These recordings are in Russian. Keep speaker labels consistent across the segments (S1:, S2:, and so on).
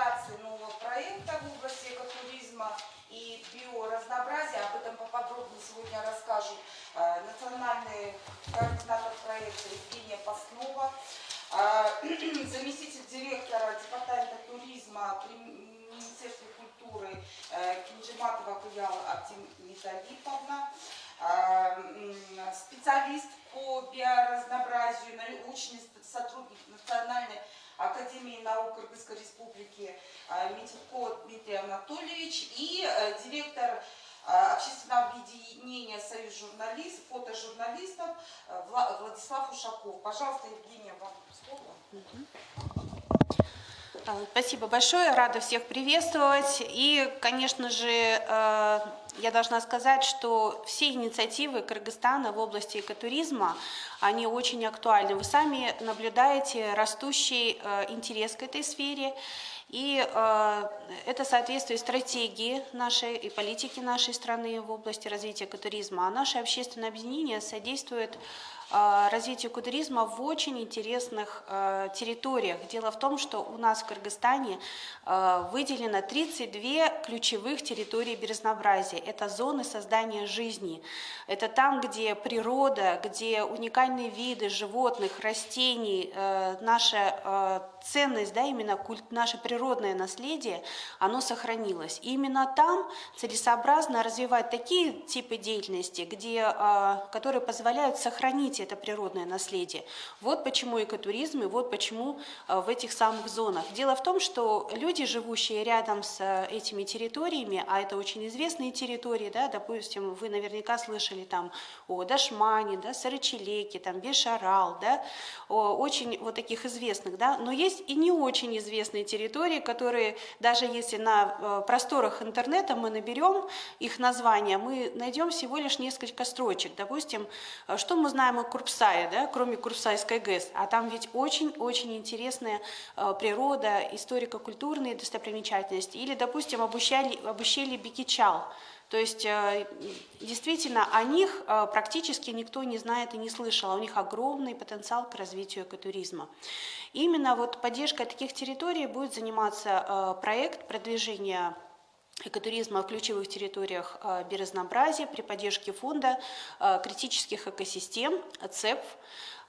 S1: реализации нового проекта в области экотуризма и биоразнообразия. Об этом поподробнее сегодня расскажут э, национальный координатор проекта Евгения Паснова, э, заместитель директора департамента туризма при Министерстве культуры э, Кинжиматова Куяла Артемида Липовна, э, специалист по биоразнообразию, научный сотрудник Национальной Академии наук Кыргызской Республики э, Митюко Дмитрий Анатольевич и э, директор э, общественного объединения Союз журналист, фотожурналистов Владислав Ушаков. Пожалуйста, Евгения, вам слово.
S2: Спасибо большое, рада всех приветствовать. И, конечно же, я должна сказать, что все инициативы Кыргызстана в области экотуризма, они очень актуальны. Вы сами наблюдаете растущий э, интерес к этой сфере. И э, это соответствует стратегии нашей и политики нашей страны в области развития экотуризма. А наше общественное объединение содействует развитию кудуризма в очень интересных э, территориях. Дело в том, что у нас в Кыргызстане э, выделено 32 ключевых территории безразнообразия. Это зоны создания жизни. Это там, где природа, где уникальные виды животных, растений, наша ценность, да, именно культ, наше природное наследие, оно сохранилось. И именно там целесообразно развивать такие типы деятельности, где, которые позволяют сохранить это природное наследие. Вот почему экотуризм и вот почему э, в этих самых зонах. Дело в том, что люди, живущие рядом с э, этими территориями, а это очень известные территории, да, допустим, вы наверняка слышали там о Дашмане, да, Сарычелеке, там Бешарал, да, о, очень вот таких известных, да, но есть и не очень известные территории, которые даже если на э, просторах интернета мы наберем их названия, мы найдем всего лишь несколько строчек. Допустим, что мы знаем о Курпсае, да, кроме Курпсайской ГЭС, а там ведь очень-очень интересная э, природа, историко-культурные достопримечательности. Или, допустим, об ущелье, об ущелье Бикичал. То есть э, действительно о них э, практически никто не знает и не слышал, а у них огромный потенциал к развитию экотуризма. Именно вот поддержкой таких территорий будет заниматься проект продвижения экотуризма в ключевых территориях э, биоразнообразия при поддержке фонда э, критических экосистем ЦЕП.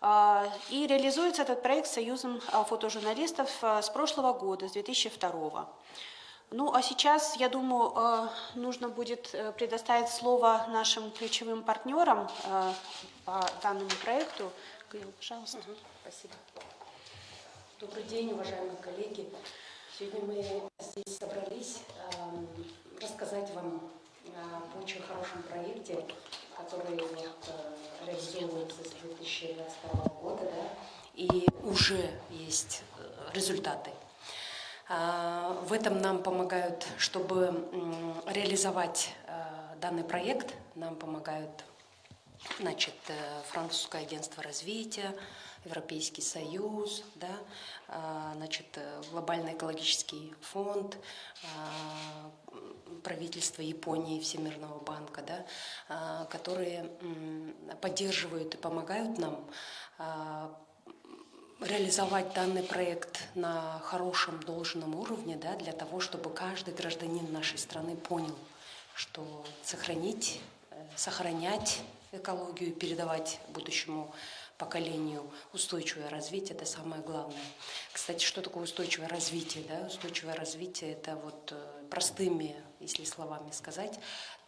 S2: Э, и реализуется этот проект Союзом фотожурналистов с прошлого года, с 2002 ну, а сейчас, я думаю, нужно будет предоставить слово нашим ключевым партнерам по данному проекту. Пожалуйста. Угу,
S3: спасибо. Добрый день, уважаемые коллеги. Сегодня мы здесь собрались э, рассказать вам об очень хорошем проекте, который вот, э, реализовывается с 2022 года, да, и уже есть э, результаты. Э, в этом нам помогают, чтобы реализовать данный проект, нам помогают значит, французское агентство развития, Европейский Союз, да, а, значит, глобальный экологический фонд, а, правительство Японии, Всемирного банка, да, а, которые поддерживают и помогают нам реализовать данный проект на хорошем должном уровне, да, для того, чтобы каждый гражданин нашей страны понял, что сохранить, э, сохранять экологию, передавать будущему поколению устойчивое развитие – это самое главное. Кстати, что такое устойчивое развитие? Да? Устойчивое развитие – это вот э, простыми, если словами сказать,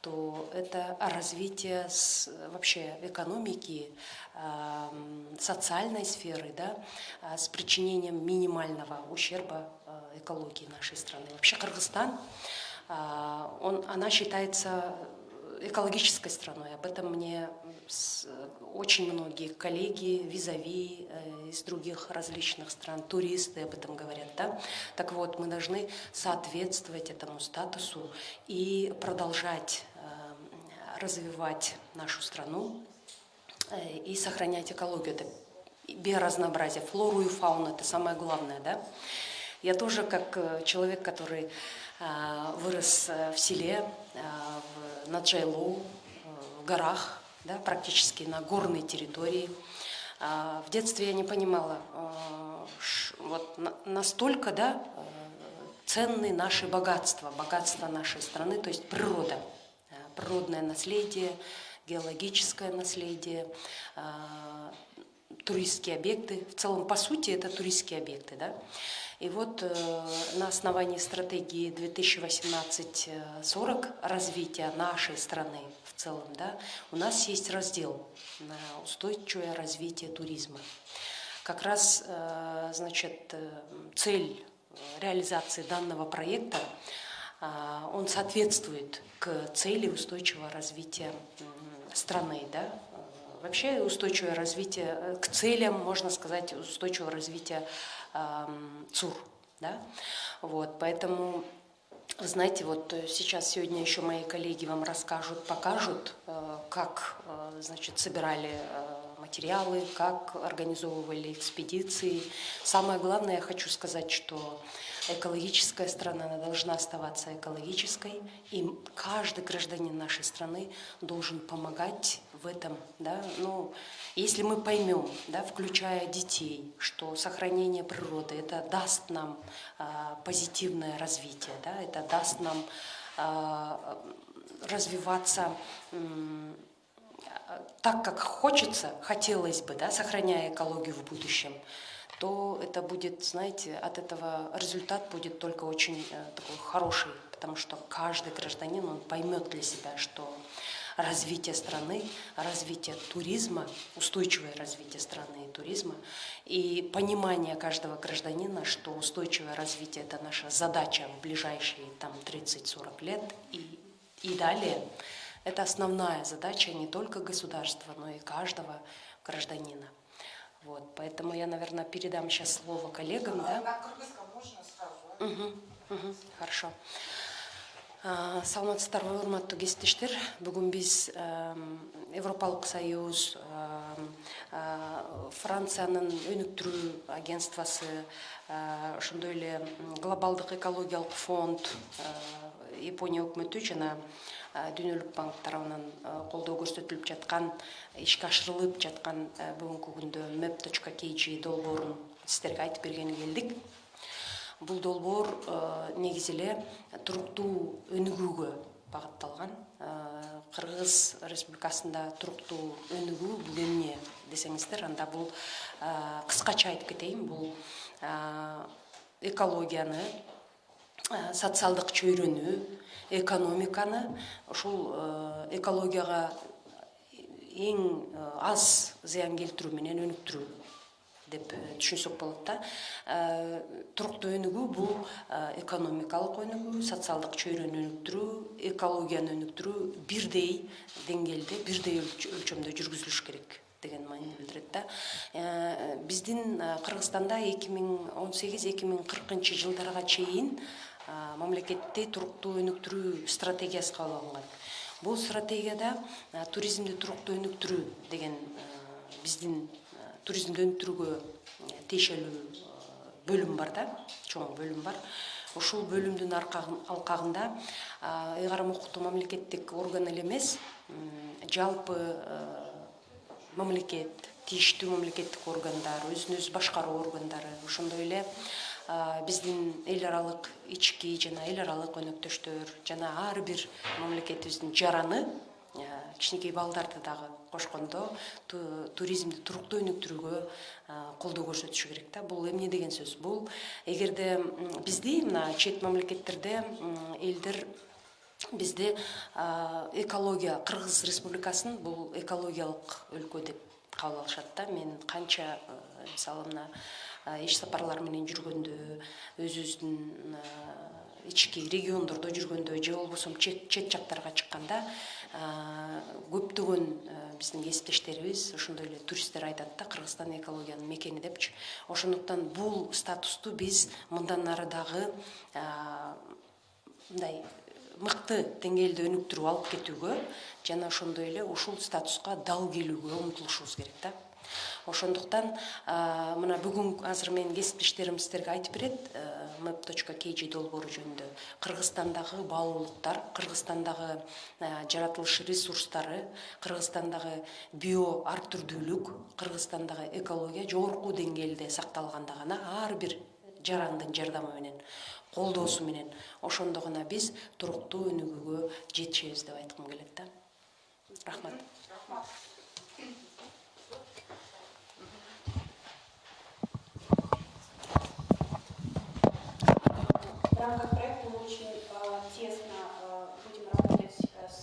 S3: то это развитие с, вообще экономики, э, социальной сферы, да, э, с причинением минимального ущерба э, экологии нашей страны. Вообще Кыргызстан, э, он, она считается экологической страной. Об этом мне очень многие коллеги, визави э, из других различных стран, туристы об этом говорят. Да? Так вот, мы должны соответствовать этому статусу и продолжать э, развивать нашу страну э, и сохранять экологию. Это биоразнообразие, флору и фауну, это самое главное. Да? Я тоже, как человек, который вырос в селе, на Джайлоу, в горах, да, практически на горной территории. А, в детстве я не понимала, а, вот настолько да, ценны наши богатства, богатства нашей страны, то есть природа, э, природное наследие, геологическое наследие, э, туристские объекты. В целом, по сути, это туристские объекты. Да? И вот э, на основании стратегии 2018-40 развития нашей страны в целом, да, у нас есть раздел на устойчивое развитие туризма. Как раз, э, значит, э, цель реализации данного проекта, э, он соответствует к цели устойчивого развития страны, да, Вообще устойчивое развитие, э, к целям, можно сказать, устойчивого развития ЦУР. Да? Вот, поэтому, знаете, вот э, сейчас, сегодня еще мои коллеги вам расскажут, покажут, э, как, э, значит, собирали материалы, как организовывали экспедиции. Самое главное, я хочу сказать, что экологическая страна она должна оставаться экологической, и каждый гражданин нашей страны должен помогать в этом. Да? Ну, если мы поймем, да, включая детей, что сохранение природы это даст нам а, позитивное развитие, да, это даст нам а, развиваться м, так, как хочется, хотелось бы, да, сохраняя экологию в будущем, то это будет, знаете, от этого результат будет только очень э, такой хороший, потому что каждый гражданин, он поймет для себя, что развитие страны, развитие туризма, устойчивое развитие страны и туризма, и понимание каждого гражданина, что устойчивое развитие – это наша задача в ближайшие там, 30-40 лет и, и далее. Это основная задача не только государства, но и каждого гражданина. Вот, поэтому я, наверное, передам сейчас слово коллегам. Да?
S1: На кыргызском можно сразу? а?
S3: Мгм, мгм, Хорошо. Саламатсыздарбы урматтуу кесиптештер. Бүгүн биз европалык союз франциянын өнүктүрүү агентствосы а, ошондой эле глобалдык экологиялык фонд япония өкмөтү жана дүйнөлүк банк тарабынан колдоо көрсөтүлүп жаткан ишке ашырылып жаткан бүгүнкү күндө map kg долбоорун сиздерге айтып бергени келдик бул долбоор э, негизи эле туруктуу өнүгүүгө багытталган Э, кыргыз республикасында туруктуу өнүгүү бул эмне десеңиздер анда бул э, кыскача айтып кетейин бул э, экологияны э, социалдык чөйрөнү экономиканы ушул э, экологияга эң э, аз зыян келтирүү менен өнүктүрүү деп э, түшүнсөк болот да. Э, туруктуу өнүгүү бул э, экономикалык өнүгүү социалдык чөйрөнү өнүктүрүү экологияны өнүктүрүү бирдей деңгээлде бирдей өлч- өлчөмдө жүргүзүлүш керек деген маанини билдирет да. Биздин кыргызстанда эки миң он сегиз эки миң кыркынчы жылдарга чейин мамлекетте туруктуу өнүктүрүү стратегиясы кабыл алынган бул стратегияда туризмди туруктуу өнүктүрүү деген биздин туризмди өнүктүрүүгө э, тиешелүү э, бөлүм бар да чоң бөлүм бар. Ушул бөлүмдүн алкагында ыйгарым укуктуу мамлекеттик орган эле эмес жалпы э, мамлекет тийиштүү мамлекеттик органдар өзүн өзү башкаруу органдары ошондой эле биздин эл аралык ички жана эл аралык өнөктөштөр жана ар бир мамлекетибиздин жараны кичинекей балдарды дагы кошкондо ту- туризмди туруктуу өнүктүрүүгө колдоо көрсөтүшү керек да. Бул эмне деген сөз? Бул эгерде бизди мына чет мамлекеттерде элдер бизди экология кыргыз республикасын бул экологиялык өлкө деп кабыл алышат да. Мен канча мисалы мына иш сапарлар менен жүргөндө өзүбүздүн ички региондордо жүргөндө же болбосо чет жактарга чыкканда көптөгөн э, биздин кесиптештерибиз ошондой эле туристтер айтат да кыргызстан экологиянын мекени депчи. Ошондуктан бул статусту биз мындан ары дагы а, мындай мыкты деңгээлде өнүктүрүп алып кетүүгө жана ошондой эле ушул статуска дал келүүгө умтулушубуз керек да. Ошондуктан мына бүгүн азыр менин кесиптештерим сиздерге айтып берет map kg долбоору жөнүндө. Кыргызстандагы баалуулуктар кыргызстандагы а, жаратылыш ресурстары кыргызстандагы био ар түрдүүлүк кыргызстандагы экология жогорку деңгээлде сакталганда гана ар бир жарандын жардамы менен колдоосу менен ошондо гана биз туруктуу өнүгүүгө жетишебиз деп айткым келет да. Рахмат
S2: В рамках проекта мы очень э, тесно э, будем работать э, с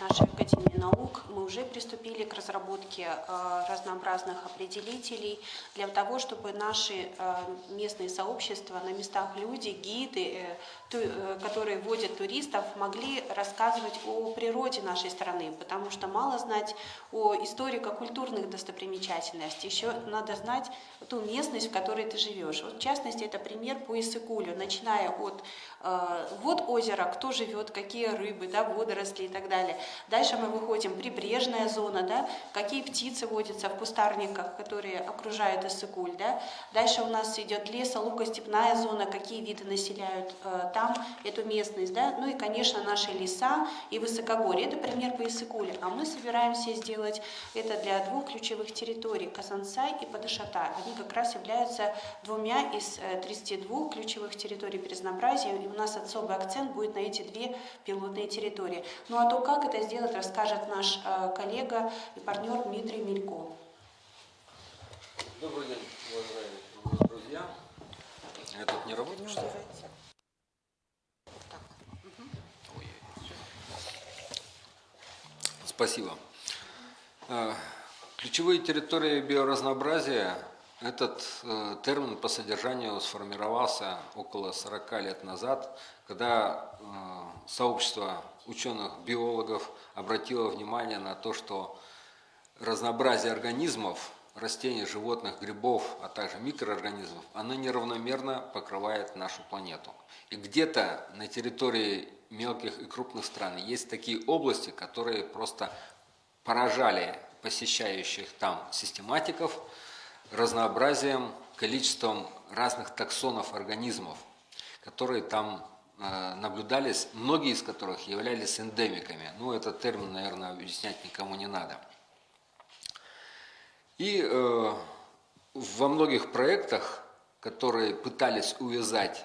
S2: нашей Академией наук. Мы уже приступили к разработке э, разнообразных определителей для того, чтобы наши э, местные сообщества, на местах люди, гиды, э, э, которые водят туристов, могли рассказывать о природе нашей страны, потому что мало знать о историко-культурных достопримечательностях, еще надо знать ту местность, в которой ты живешь. Вот, в частности, это пример по Иссыкулю, начиная от э, вод озера, кто живет, какие рыбы, да, водоросли и так далее. Дальше мы выходим прибрежная зона, да, какие птицы водятся в кустарниках, которые окружают Иссыкуль. Да. Дальше у нас идет лесо, луго-степная зона, какие виды населяют э, там эту местность. Да. Ну и, конечно, наши леса и высокогорье. Это пример по Иссыкулю. А мы собираемся сделать это для двух ключевых территорий – Казансай и Падышата. Они как раз являются двумя из э, 32 ключевых территорий разнообразии, и у нас особый акцент будет на эти две пилотные территории. Ну а то, как это сделать, расскажет наш э, коллега и партнер Дмитрий Мелько.
S4: Добрый день, уважаемые друзья. Этот не работает, что ли? Спасибо. Э, Ключевые территории биоразнообразия – этот э, термин по содержанию сформировался около 40 лет назад, когда э, сообщество ученых-биологов обратило внимание на то, что разнообразие организмов, растений, животных, грибов, а также микроорганизмов, оно неравномерно покрывает нашу планету. И где-то на территории мелких и крупных стран есть такие области, которые просто поражали посещающих там систематиков разнообразием, количеством разных таксонов организмов, которые там наблюдались, многие из которых являлись эндемиками. Ну, этот термин, наверное, объяснять никому не надо. И э, во многих проектах, которые пытались увязать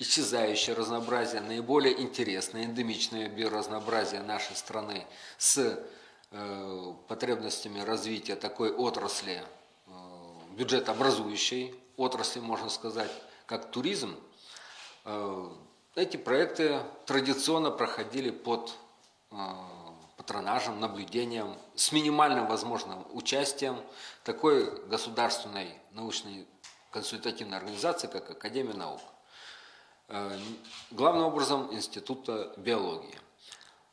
S4: исчезающее разнообразие, наиболее интересное, эндемичное биоразнообразие нашей страны с э, потребностями развития такой отрасли, э, бюджетообразующей отрасли, можно сказать, как туризм, э, эти проекты традиционно проходили под э, патронажем, наблюдением, с минимальным возможным участием такой государственной научной консультативной организации, как Академия наук. Э, Главным образом Института биологии.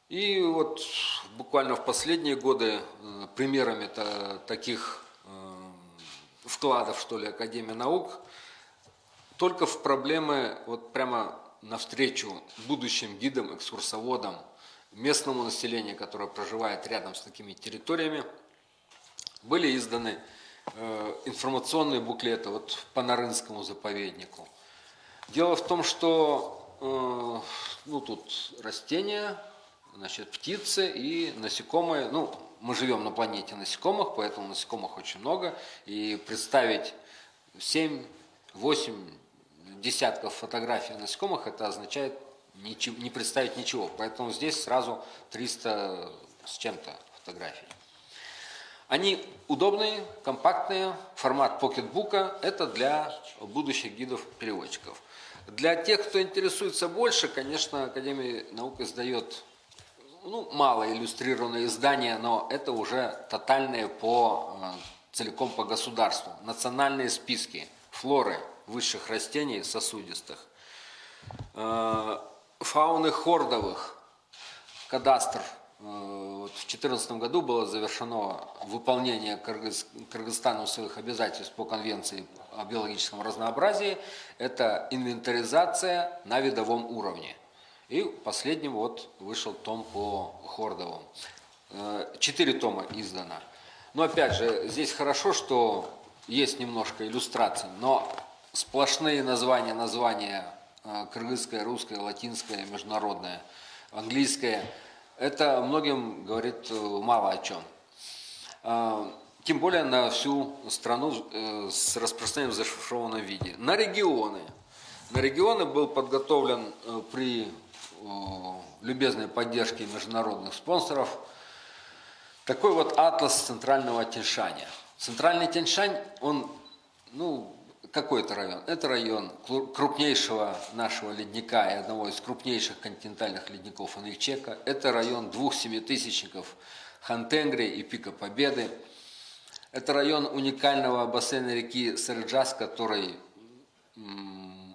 S4: И вот буквально в последние годы э, примерами та- таких вкладов, что ли, Академия наук, только в проблемы, вот прямо навстречу будущим гидам, экскурсоводам, местному населению, которое проживает рядом с такими территориями, были изданы э, информационные буклеты вот по Нарынскому заповеднику. Дело в том, что э, ну, тут растения, значит, птицы и насекомые. Ну, мы живем на планете насекомых, поэтому насекомых очень много. И представить 7-8 десятков фотографий насекомых, это означает ничего, не представить ничего. Поэтому здесь сразу 300 с чем-то фотографий. Они удобные, компактные, формат покетбука. Это для будущих гидов-переводчиков. Для тех, кто интересуется больше, конечно, Академия наук издает ну, мало иллюстрированные издания, но это уже тотальные по, э, целиком по государству. Национальные списки флоры высших растений сосудистых, э, фауны хордовых, кадастр. Э, В 2014 году было завершено выполнение Кыргыз- своих обязательств по Конвенции о биологическом разнообразии. Это инвентаризация на видовом уровне. И последним вот вышел том по Хордовым. Э, Четыре тома издано. Но опять же, здесь хорошо, что есть немножко иллюстраций, но сплошные названия, названия э, кыргызское, русское, латинское, международное, английское, это многим говорит э, мало о чем. Э, тем более на всю страну с распространением в зашифрованном виде. На регионы. На регионы был подготовлен при любезной поддержке международных спонсоров такой вот атлас центрального Тяньшаня. Центральный Тяньшань, он, ну, какой это район? Это район кру- крупнейшего нашего ледника и одного из крупнейших континентальных ледников Анельчека. Это район двух семитысячников Хантенгри и Пика Победы. Это район уникального бассейна реки Сарджас, который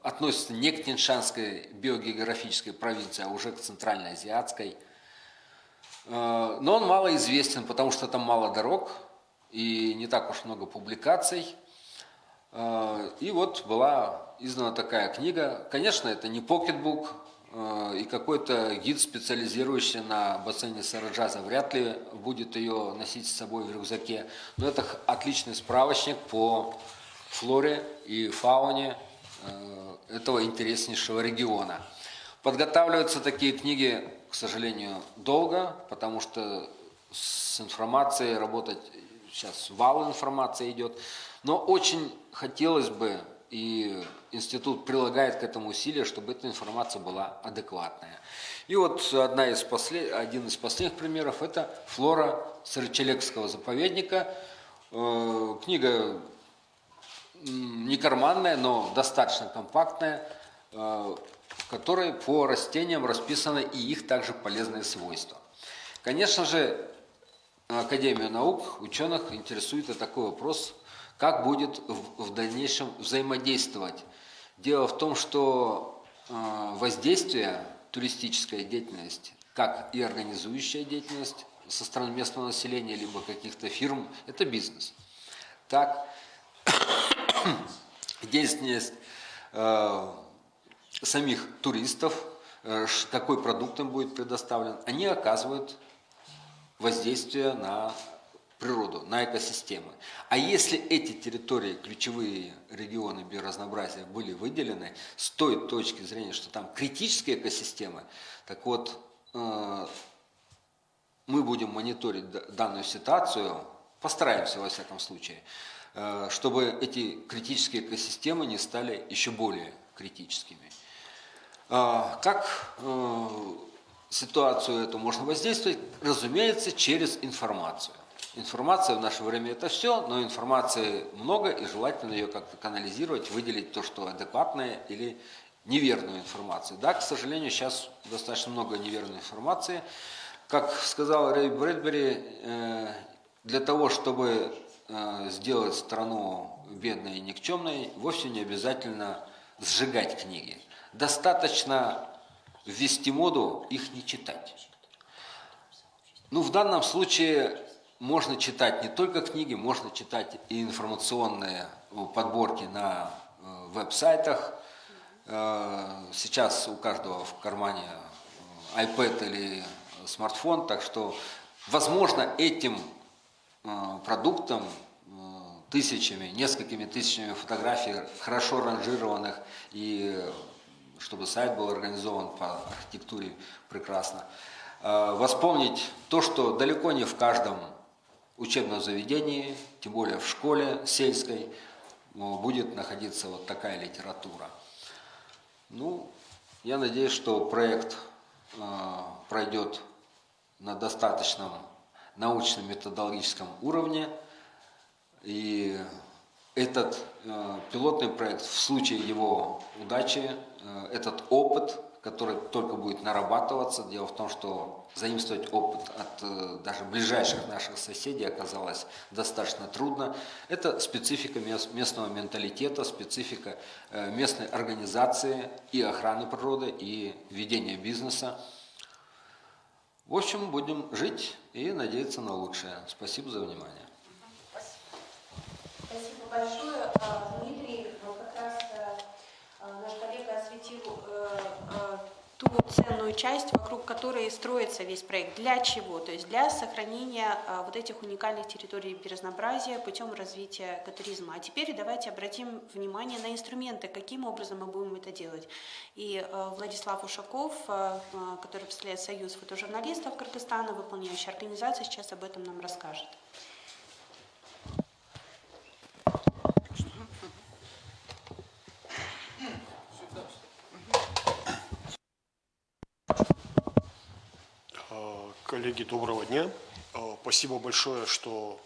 S4: относится не к Тяньшанской биогеографической провинции, а уже к Центральноазиатской. Э, Но он мало известен, потому что там мало дорог и не так уж много публикаций. Э, И вот была издана такая книга. Конечно, это не покетбук, э, и какой-то гид, специализирующийся на бассейне Сараджаза, вряд ли будет ее носить с собой в рюкзаке. Но это отличный справочник по флоре и фауне э, этого интереснейшего региона. Подготавливаются такие книги, к сожалению, долго, потому что с информацией работать сейчас вал информации идет. Но очень хотелось бы, и институт прилагает к этому усилия, чтобы эта информация была адекватная. И вот одна из послед... один из последних примеров – это флора Сарычелекского заповедника. Э, Книга не карманная, но достаточно компактная, э, в которой по растениям расписаны и их также полезные свойства. Конечно же, Академию наук, ученых интересует и такой вопрос, как будет в, дальнейшем взаимодействовать. Дело в том, что э, воздействие туристическая деятельность, как и организующая деятельность со стороны местного населения, либо каких-то фирм, это бизнес. Так, деятельность э, самих туристов, э, какой продукт им будет предоставлен, они оказывают воздействие на природу, на экосистемы. А если эти территории, ключевые регионы биоразнообразия были выделены с той точки зрения, что там критические экосистемы, так вот, э, мы будем мониторить данную ситуацию, постараемся во всяком случае, э, чтобы эти критические экосистемы не стали еще более критическими. А, Как э, ситуацию эту можно воздействовать? Разумеется, через информацию. Информация в наше время это все, но информации много, и желательно ее как-то канализировать, выделить то, что адекватное или неверную информацию. Да, к сожалению, сейчас достаточно много неверной информации. Как сказал Рэй Брэдбери, э, для того, чтобы э, сделать страну бедной и никчемной, вовсе не обязательно сжигать книги. Достаточно ввести моду их не читать. Ну, в данном случае можно читать не только книги, можно читать и информационные э, подборки на э, веб-сайтах. Э, Сейчас у каждого в кармане iPad или смартфон, так что, возможно, этим продуктом, тысячами, несколькими тысячами фотографий, хорошо ранжированных, и чтобы сайт был организован по архитектуре прекрасно, восполнить то, что далеко не в каждом учебном заведении, тем более в школе сельской, будет находиться вот такая литература. Ну, я надеюсь, что проект э, пройдет на достаточном научном методологическом уровне. И этот э, пилотный проект, в случае его удачи, э, этот опыт, который только будет нарабатываться, дело в том, что заимствовать опыт от э, даже ближайших наших соседей оказалось достаточно трудно. Это специфика мес- местного менталитета, специфика э, местной организации и охраны природы, и ведения бизнеса. В общем, будем жить и надеяться на лучшее. Спасибо за внимание.
S2: Спасибо большое. А, Дмитрий, ну, как раз э, а, наш коллега осветил э, э, ту ценную часть, вокруг которой строится весь проект. Для чего? То есть для сохранения а, вот этих уникальных территорий биоразнообразия путем развития экотуризма. А теперь давайте обратим внимание на инструменты, каким образом мы будем это делать. И э, Владислав Ушаков, э, который представляет Союз фотожурналистов Кыргызстана, выполняющая организация, сейчас об этом нам расскажет.
S5: Коллеги, доброго дня. Э, Спасибо большое, что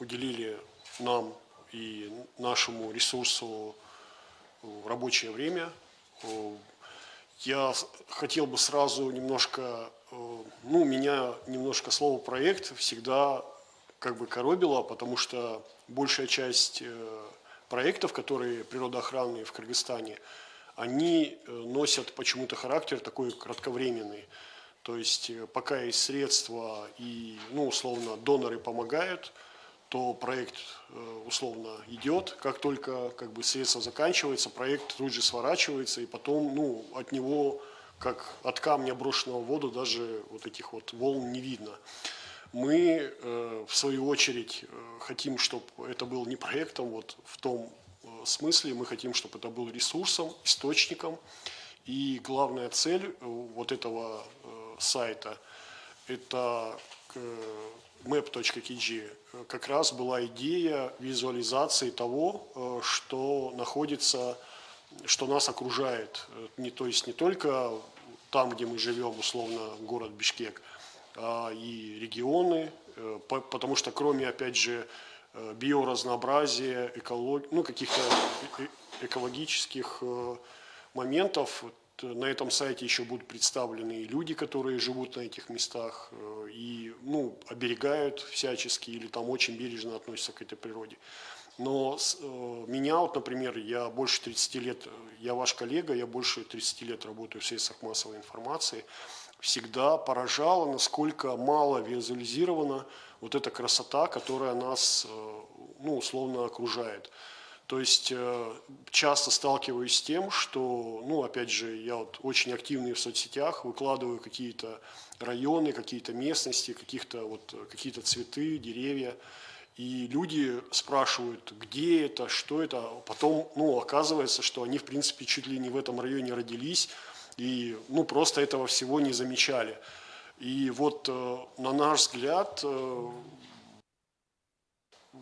S5: уделили нам и нашему ресурсу э, рабочее время. Э, Я хотел бы сразу немножко, э, ну, меня немножко слово «проект» всегда как бы коробило, потому что большая часть проектов, которые природоохранные в Кыргызстане, они носят почему-то характер такой кратковременный. То есть э, пока есть средства и, ну, условно, доноры помогают, то проект э, условно идет. Как только как бы, средства заканчиваются, проект тут же сворачивается, и потом ну, от него, как от камня, брошенного в воду, даже вот этих вот волн не видно. Мы, э, в свою очередь, хотим, чтобы это был не проектом вот в том смысле, мы хотим, чтобы это был ресурсом, источником. И главная цель вот этого сайта – это map.kg э, как раз была идея визуализации того, э, что находится, что нас окружает. Э, Не, то есть не только там, где мы живем, условно, город Бишкек, а и регионы, по- потому что кроме, опять же, биоразнообразия, эколог... ну, каких-то экологических моментов, на этом сайте еще будут представлены и люди, которые живут на этих местах э, и ну, оберегают всячески или там очень бережно относятся к этой природе. Но с- э, меня, вот, например, я больше 30 лет, я ваш коллега, я больше 30 лет работаю в средствах массовой информации, всегда поражало, насколько мало визуализирована вот эта красота, которая нас, э, ну, условно окружает. То есть э, часто сталкиваюсь с тем, что, ну, опять же, я вот очень активный в соцсетях, выкладываю какие-то районы, какие-то местности, каких-то вот э, какие-то цветы, деревья, и люди спрашивают, где это, что это. Потом, ну, оказывается, что они, в принципе, чуть ли не в этом районе родились и, ну, просто этого всего не замечали. И вот, э, на наш взгляд,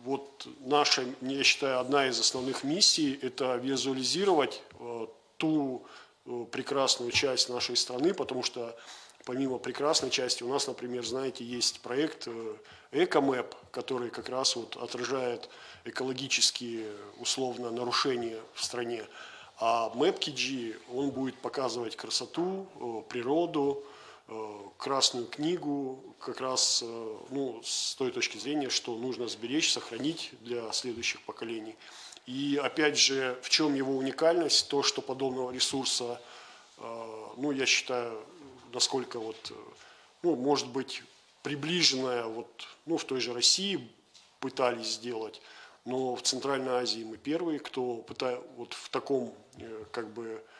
S5: вот наша, я считаю, одна из основных миссий – это визуализировать э, ту э, прекрасную часть нашей страны, потому что помимо прекрасной части у нас, например, знаете, есть проект э, «Экомэп», который как раз вот отражает экологические, условно, нарушения в стране. А MapKG, он будет показывать красоту, природу, Красную книгу как раз э, ну, с той точки зрения, что нужно сберечь, сохранить для следующих поколений. И опять же, в чем его уникальность? То, что подобного ресурса, э, ну, я считаю, насколько вот, э, ну, может быть, приближенная вот, ну, в той же России пытались сделать, но в Центральной Азии мы первые, кто пытает вот в таком, э, как бы, э,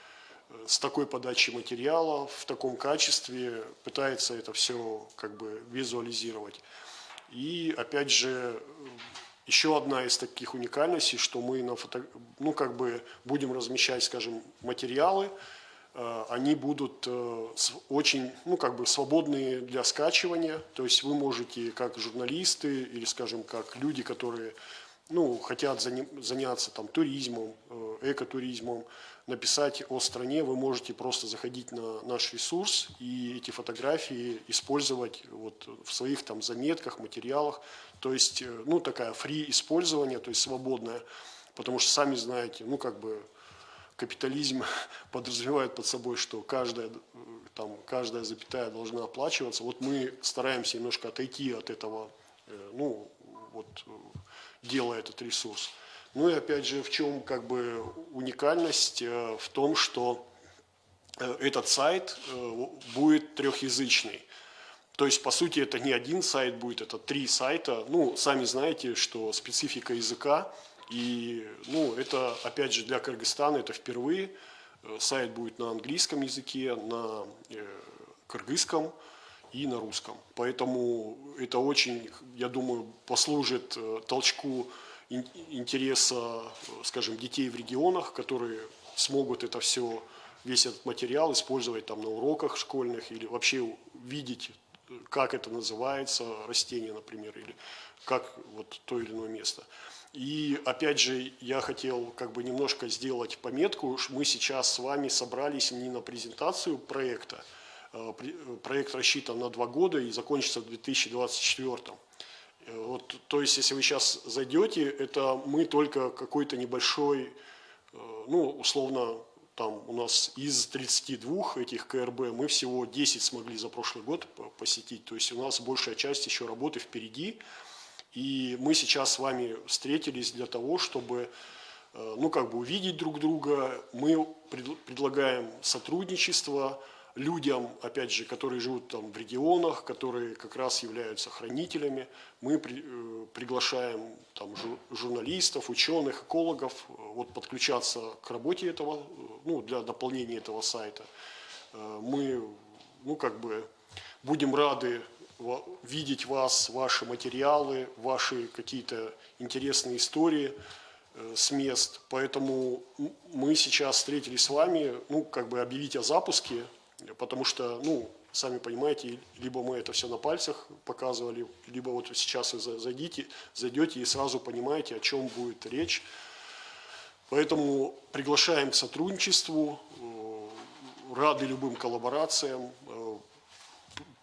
S5: с такой подачей материала, в таком качестве пытается это все как бы визуализировать. И опять же, еще одна из таких уникальностей, что мы на фото, ну, как бы будем размещать, скажем, материалы, э, они будут э, очень, ну, как бы свободные для скачивания, то есть вы можете как журналисты или, скажем, как люди, которые ну, хотят заняться там туризмом, э, экотуризмом, написать о стране, вы можете просто заходить на наш ресурс и эти фотографии использовать вот в своих там заметках, материалах. То есть, э, ну, такая фри использование, то есть свободное, потому что сами знаете, ну, как бы капитализм подразумевает под собой, что каждая, э, там, каждая запятая должна оплачиваться. Вот мы стараемся немножко отойти от этого, э, ну, вот, делая этот ресурс. Ну и опять же, в чем как бы уникальность? Э, В том, что э, этот сайт э, будет трехязычный. То есть, по сути, это не один сайт будет, это три сайта. Ну, сами знаете, что специфика языка, и, ну, это, опять же, для Кыргызстана это впервые. Сайт будет на английском языке, на кыргызском и на русском. Поэтому это очень, я думаю, послужит толчку интереса, э, скажем, детей в регионах, которые смогут это все, весь этот материал использовать там на уроках школьных или вообще видеть, э, как это называется, растение, например, или как вот то или иное место. И опять же, я хотел как бы немножко сделать пометку, мы сейчас с вами собрались не на презентацию проекта, при- э, Проект рассчитан на два года и закончится в 2024. Э, Вот, то есть, если вы сейчас зайдете, это мы только какой-то небольшой, э, ну, условно, там у нас из 32 этих КРБ мы всего 10 смогли за прошлый год по- посетить. То есть у нас большая часть еще работы впереди. И мы сейчас с вами встретились для того, чтобы э, ну, как бы увидеть друг друга. Мы пред- предлагаем сотрудничество людям, опять же, которые живут там в регионах, которые как раз являются хранителями. Мы при- э, приглашаем там жу- журналистов, ученых, экологов э, вот подключаться к работе этого, э, ну, для дополнения этого сайта. Э, Мы, ну, как бы будем рады видеть вас, ваши материалы, ваши какие-то интересные истории э, с мест. Поэтому мы сейчас встретились с вами, ну, как бы объявить о запуске, потому что, ну, сами понимаете, либо мы это все на пальцах показывали, либо вот сейчас за- зайдите, зайдете и сразу понимаете, о чем будет речь. Поэтому приглашаем к сотрудничеству, э, рады любым коллаборациям. Э,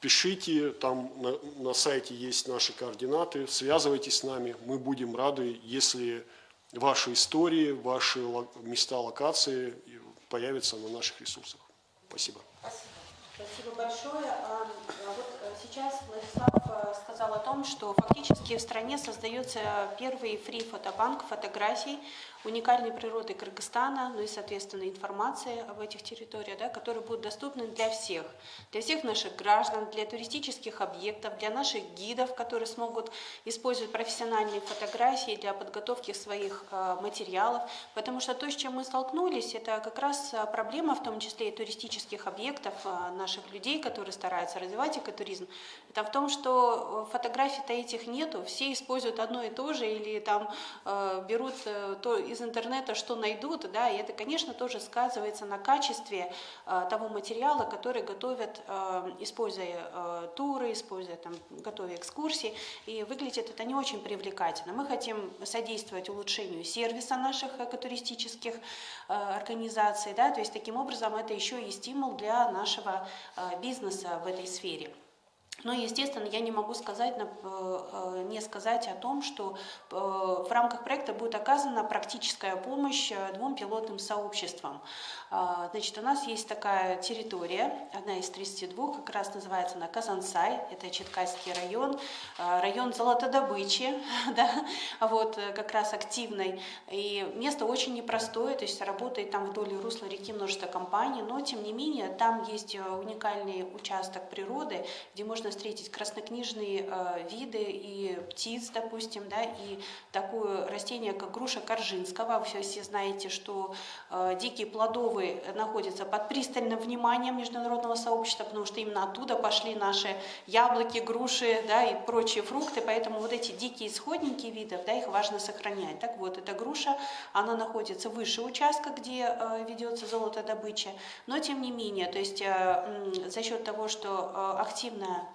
S5: Пишите, там на, на сайте есть наши координаты, связывайтесь с нами, мы будем рады, если ваши истории, ваши места локации появятся на наших ресурсах. Спасибо.
S2: Спасибо большое. А, а Вот э, сейчас Владислав э, сказал о том, что фактически в стране создается первый фри-фотобанк фотографий уникальной природы Кыргызстана, ну и, соответственно, информации об этих территориях, да, которые будут доступны для всех, для всех наших граждан, для туристических объектов, для наших гидов, которые смогут использовать профессиональные фотографии для подготовки своих э, материалов, потому что то, с чем мы столкнулись, это как раз э, проблема, в том числе и туристических объектов э, наших людей, которые стараются развивать экотуризм, это в том, что фотографий-то этих нету, все используют одно и то же или там берут то из интернета, что найдут, да, и это, конечно, тоже сказывается на качестве э, того материала, который готовят, э, используя э, туры, используя там, готовя экскурсии, и выглядит это не очень привлекательно. Мы хотим содействовать улучшению сервиса наших экотуристических э, организаций, да, то есть таким образом это еще и стимул для нашего э, бизнеса в этой сфере. Но, естественно, я не могу сказать, э, э, не сказать о том, что э, в рамках проекта будет оказана практическая помощь двум пилотным сообществам. А, Значит, у нас есть такая территория, одна из 32, как раз называется она Казансай, это Четкальский район, район золотодобычи, да, вот, как раз активной. И место очень непростое, то есть работает там вдоль русла реки множество компаний, но, тем не менее, там есть уникальный участок природы, где можно встретить краснокнижные э, виды и птиц, допустим, да, и такое растение, как груша Коржинского. Вы все, знаете, что э, дикие плодовые находятся под пристальным вниманием международного сообщества, потому что именно оттуда пошли наши яблоки, груши да, и прочие фрукты, поэтому вот эти дикие исходники видов, да, их важно сохранять. Так вот, эта груша, она находится выше участка, где э, ведется золотодобыча, но тем не менее, то есть за счет того, что активная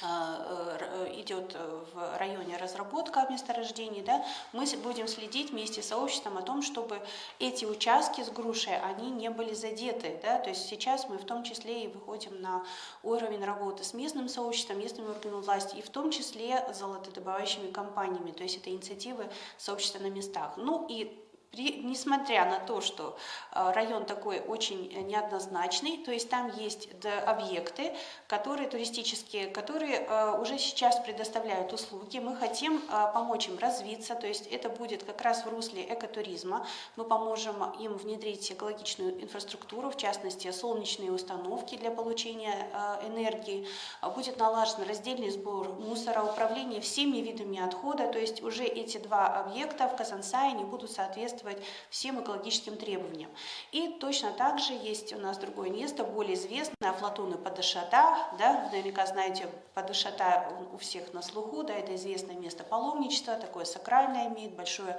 S2: идет э, в районе разработка месторождений, да, мы будем следить вместе с сообществом о том, чтобы эти участки с грушей, они не были задеты, да, то есть сейчас мы в том числе и выходим на уровень работы с местным сообществом, местными органами власти, и в том числе золотодобывающими компаниями, то есть это инициативы сообщества на местах. Ну и при- несмотря на то, что э, район такой очень э, неоднозначный, то есть там есть объекты, которые туристические, которые э, уже сейчас предоставляют услуги. Мы хотим помочь им развиться, то есть это будет как раз в русле экотуризма. Мы поможем им внедрить экологичную инфраструктуру, в частности солнечные установки для получения энергии. Будет налажен раздельный сбор мусора, управление всеми видами отхода, то есть уже эти два объекта в Казансае не будут соответствовать всем экологическим требованиям. И точно так же есть у нас другое место, более известное, Афлатун и Падышата, да, вы наверняка знаете, Падышата у всех на слуху, да, это известное место паломничества, такое сакральное имеет большое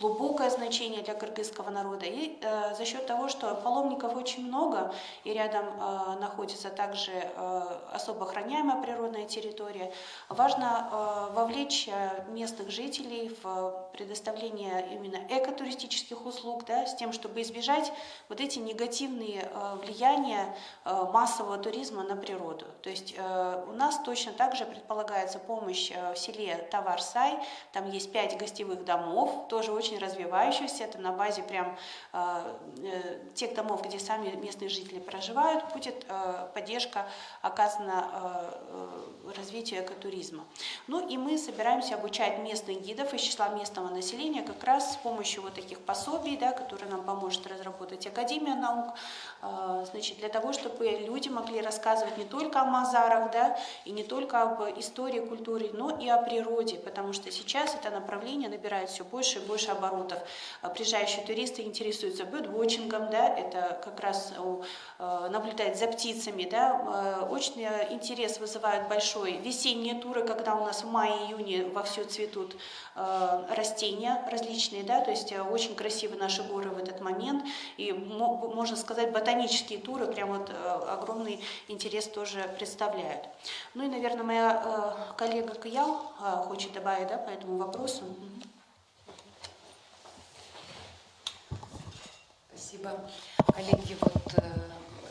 S2: глубокое значение для кыргызского народа. И э, за счет того, что паломников очень много, и рядом э, находится также э, особо охраняемая природная территория, важно э, вовлечь э, местных жителей в предоставление именно экотуристических туристических услуг, да, с тем, чтобы избежать вот эти негативные э, влияния э, массового туризма на природу. То есть э, у нас точно так же предполагается помощь в селе Таварсай, там есть пять гостевых домов, тоже очень развивающихся, это на базе прям тех домов, где сами местные жители проживают, будет поддержка оказана развитию экотуризма. Ну и мы собираемся обучать местных гидов из числа местного населения как раз с помощью вот таких пособий, да, которые нам поможет разработать Академия наук, э, значит, для того, чтобы люди могли рассказывать не только о Мазарах, да, и не только об истории, культуре, но и о природе, потому что сейчас это направление набирает все больше и больше оборотов. Приезжающие туристы интересуются бёрдвотчингом, да, это как раз э, наблюдать за птицами, да, э, очень интерес вызывают большой весенние туры, когда у нас в мае-июне вовсю цветут э, растения различные, да, то есть э, очень красивы наши горы в этот момент, и мо- можно сказать, ботанические туры прям вот э, огромный интерес тоже представляют. Ну и, наверное, моя э, коллега Каял э, хочет добавить, да, по этому вопросу.
S3: Спасибо, коллеги. Вот, э,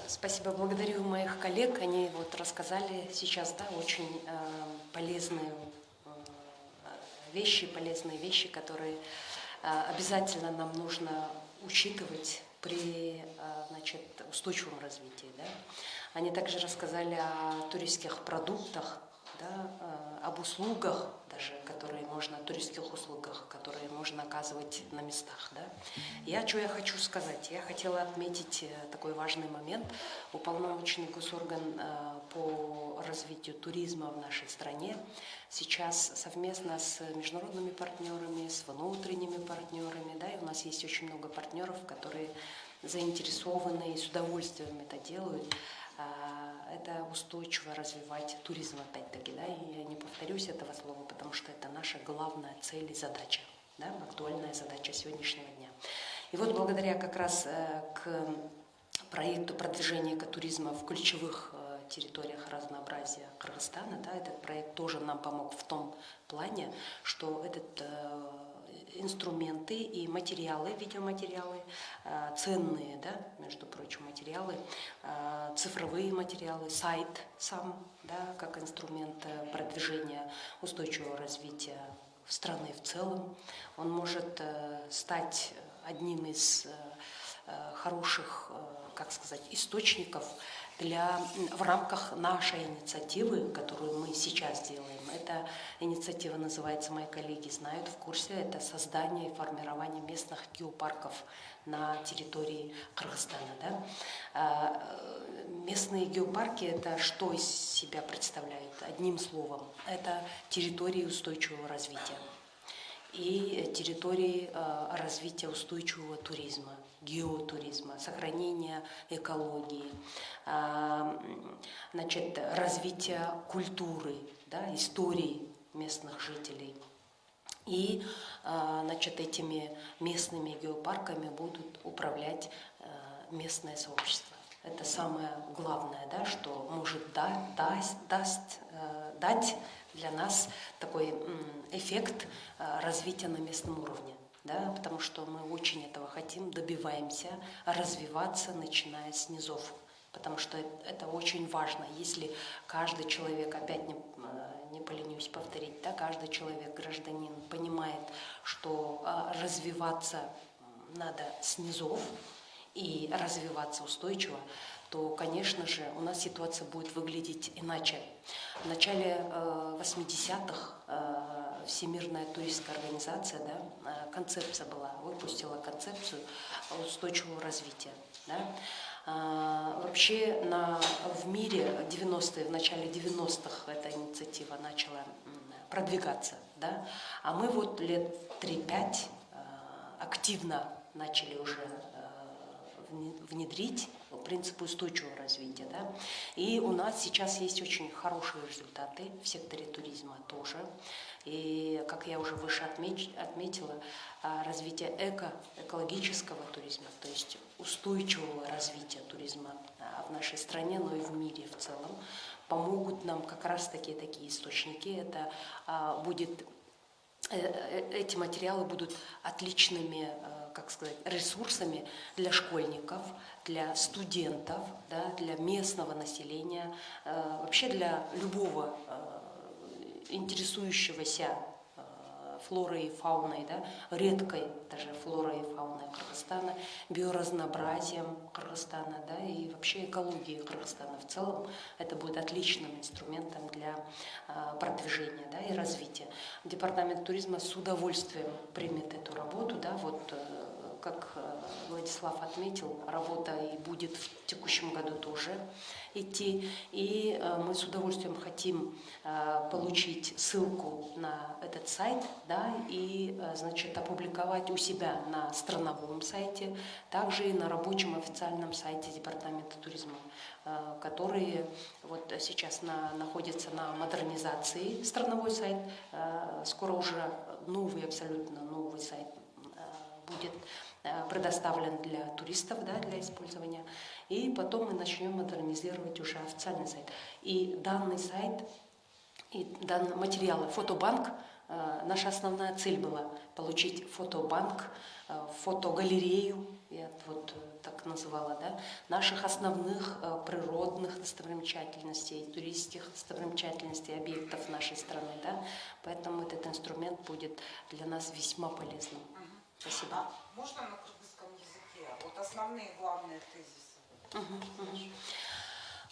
S3: спасибо, благодарю моих коллег. Они вот рассказали сейчас, да, очень э, полезные э, вещи, полезные вещи, которые э, обязательно нам нужно учитывать при э, значит, устойчивом развитии. Да? Они также рассказали о туристских продуктах, да, э, об услугах даже, которые можно, туристских услугах, которые можно оказывать на местах. Да. Я что я хочу сказать? Я хотела отметить э, такой важный момент. Уполномоченный госорган э, по развитию туризма в нашей стране сейчас совместно с международными партнерами, с внутренними партнерами, да, и у нас есть очень много партнеров, которые заинтересованы и с удовольствием это делают, это устойчиво развивать туризм опять-таки, да, и я не повторюсь этого слова, потому что это наша главная цель и задача, да, актуальная задача сегодняшнего дня. И вот благодаря как раз э, к проекту продвижения экотуризма в ключевых э, территориях разнообразия Кыргызстана, да, этот проект тоже нам помог в том плане, что этот э, инструменты и материалы, видеоматериалы, э, ценные, да, между прочим, материалы, э, цифровые материалы, сайт сам, да, как инструмент э, продвижения устойчивого развития страны в целом. Он может стать одним из хороших, как сказать, источников для, в рамках нашей инициативы, которую мы сейчас делаем. Эта инициатива называется, мои коллеги знают, в курсе, это создание и формирование местных геопарков на территории Кыргызстана. Да? А, э, Местные геопарки – это что из себя представляют? Одним словом, это территории устойчивого развития и территории э, развития устойчивого туризма, геотуризма, сохранения экологии, э, значит, развития культуры, да, истории местных жителей. И э, значит, этими местными геопарками будут управлять местное сообщество. Это самое главное, да, что может да, даст, даст, дать для нас такой эффект э, развития на местном уровне. Да, потому что мы очень этого хотим, добиваемся развиваться, начиная с низов. Потому что это очень важно. Если каждый человек, опять не, э, не поленюсь повторить, да, каждый человек, гражданин, понимает, что э, развиваться надо с низов, и развиваться устойчиво, то, конечно же, у нас ситуация будет выглядеть иначе. В начале э, 80-х э, Всемирная туристская организация, да, э, концепция была, выпустила концепцию устойчивого развития. Да. Вообще на, в мире 90-е, в начале 90-х эта инициатива начала продвигаться. Да? А мы вот лет 3-5 э, активно начали уже э, вне- внедрить принцип устойчивого развития. Да? И у нас сейчас есть очень хорошие результаты в секторе туризма тоже. И, как я уже выше отмеч- отметила, а, развитие эко, экологического туризма, то есть устойчивого развития туризма а, в нашей стране, но и в мире в целом, помогут нам как раз таки такие источники. Это а, будет э, э, эти материалы будут отличными, как сказать, ресурсами для школьников, для студентов, да, для местного населения, э, вообще для любого э, интересующегося э, флорой и фауной, да, редкой даже флорой и фауной Кыргызстана, биоразнообразием Кыргызстана, да, и вообще экологией Кыргызстана в целом. Это будет отличным инструментом для продвижения да, и развития. Департамент туризма с удовольствием примет эту работу, да, вот как э, Владислав отметил, работа и будет в текущем году тоже идти. И э, мы с удовольствием хотим э, получить ссылку на этот сайт да, и значит, опубликовать у себя на страновом сайте, также и на рабочем официальном сайте Департамента туризма, который вот сейчас на, находится на модернизации, страновой сайт. Скоро уже новый, абсолютно новый сайт будет предоставлен для туристов, да, для использования. И потом мы начнем модернизировать уже официальный сайт. И данный сайт, и данные материалы, фотобанк, э, наша основная цель была получить фотобанк, э, фотогалерею, я вот так называла, да, наших основных природных достопримечательностей, туристических достопримечательностей, объектов нашей страны. Да. Поэтому этот инструмент будет для нас весьма полезным. Спасибо.
S1: Можно на кыргызском языке? Вот основные главные тезисы.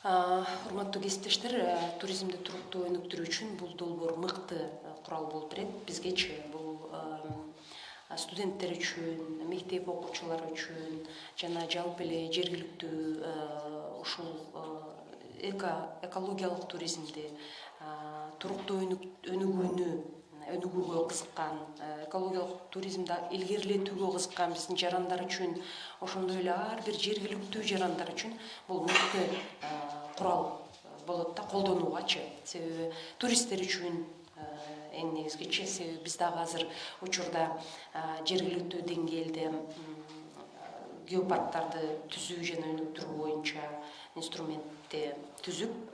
S3: урматтуу кесиптештер туризмди туруктуу өнүктүрүү үчүн бул долбоор мыкты курал болуп берет бизгечи бул студенттер үчүн мектеп окуучулары үчүн жана жалпы эле жергиликтүү ушул эко экологиялык туризмди туруктуу өнүгүүнү өнүгүүгө кызыккан экологиялык туризмди илгерилетүүгө кызыккан биздин жарандар үчүн ошондой эле ар бир жергиликтүү жарандар үчүн бул мыкты курал болот да колдонуугачы. Себеби туристтер үчүн эң негизгичи себеби биз дагы азыр учурда жергиликтүү деңгээлде геопарктарды түзүү жана өнүктүрүү боюнча инструментти түзүп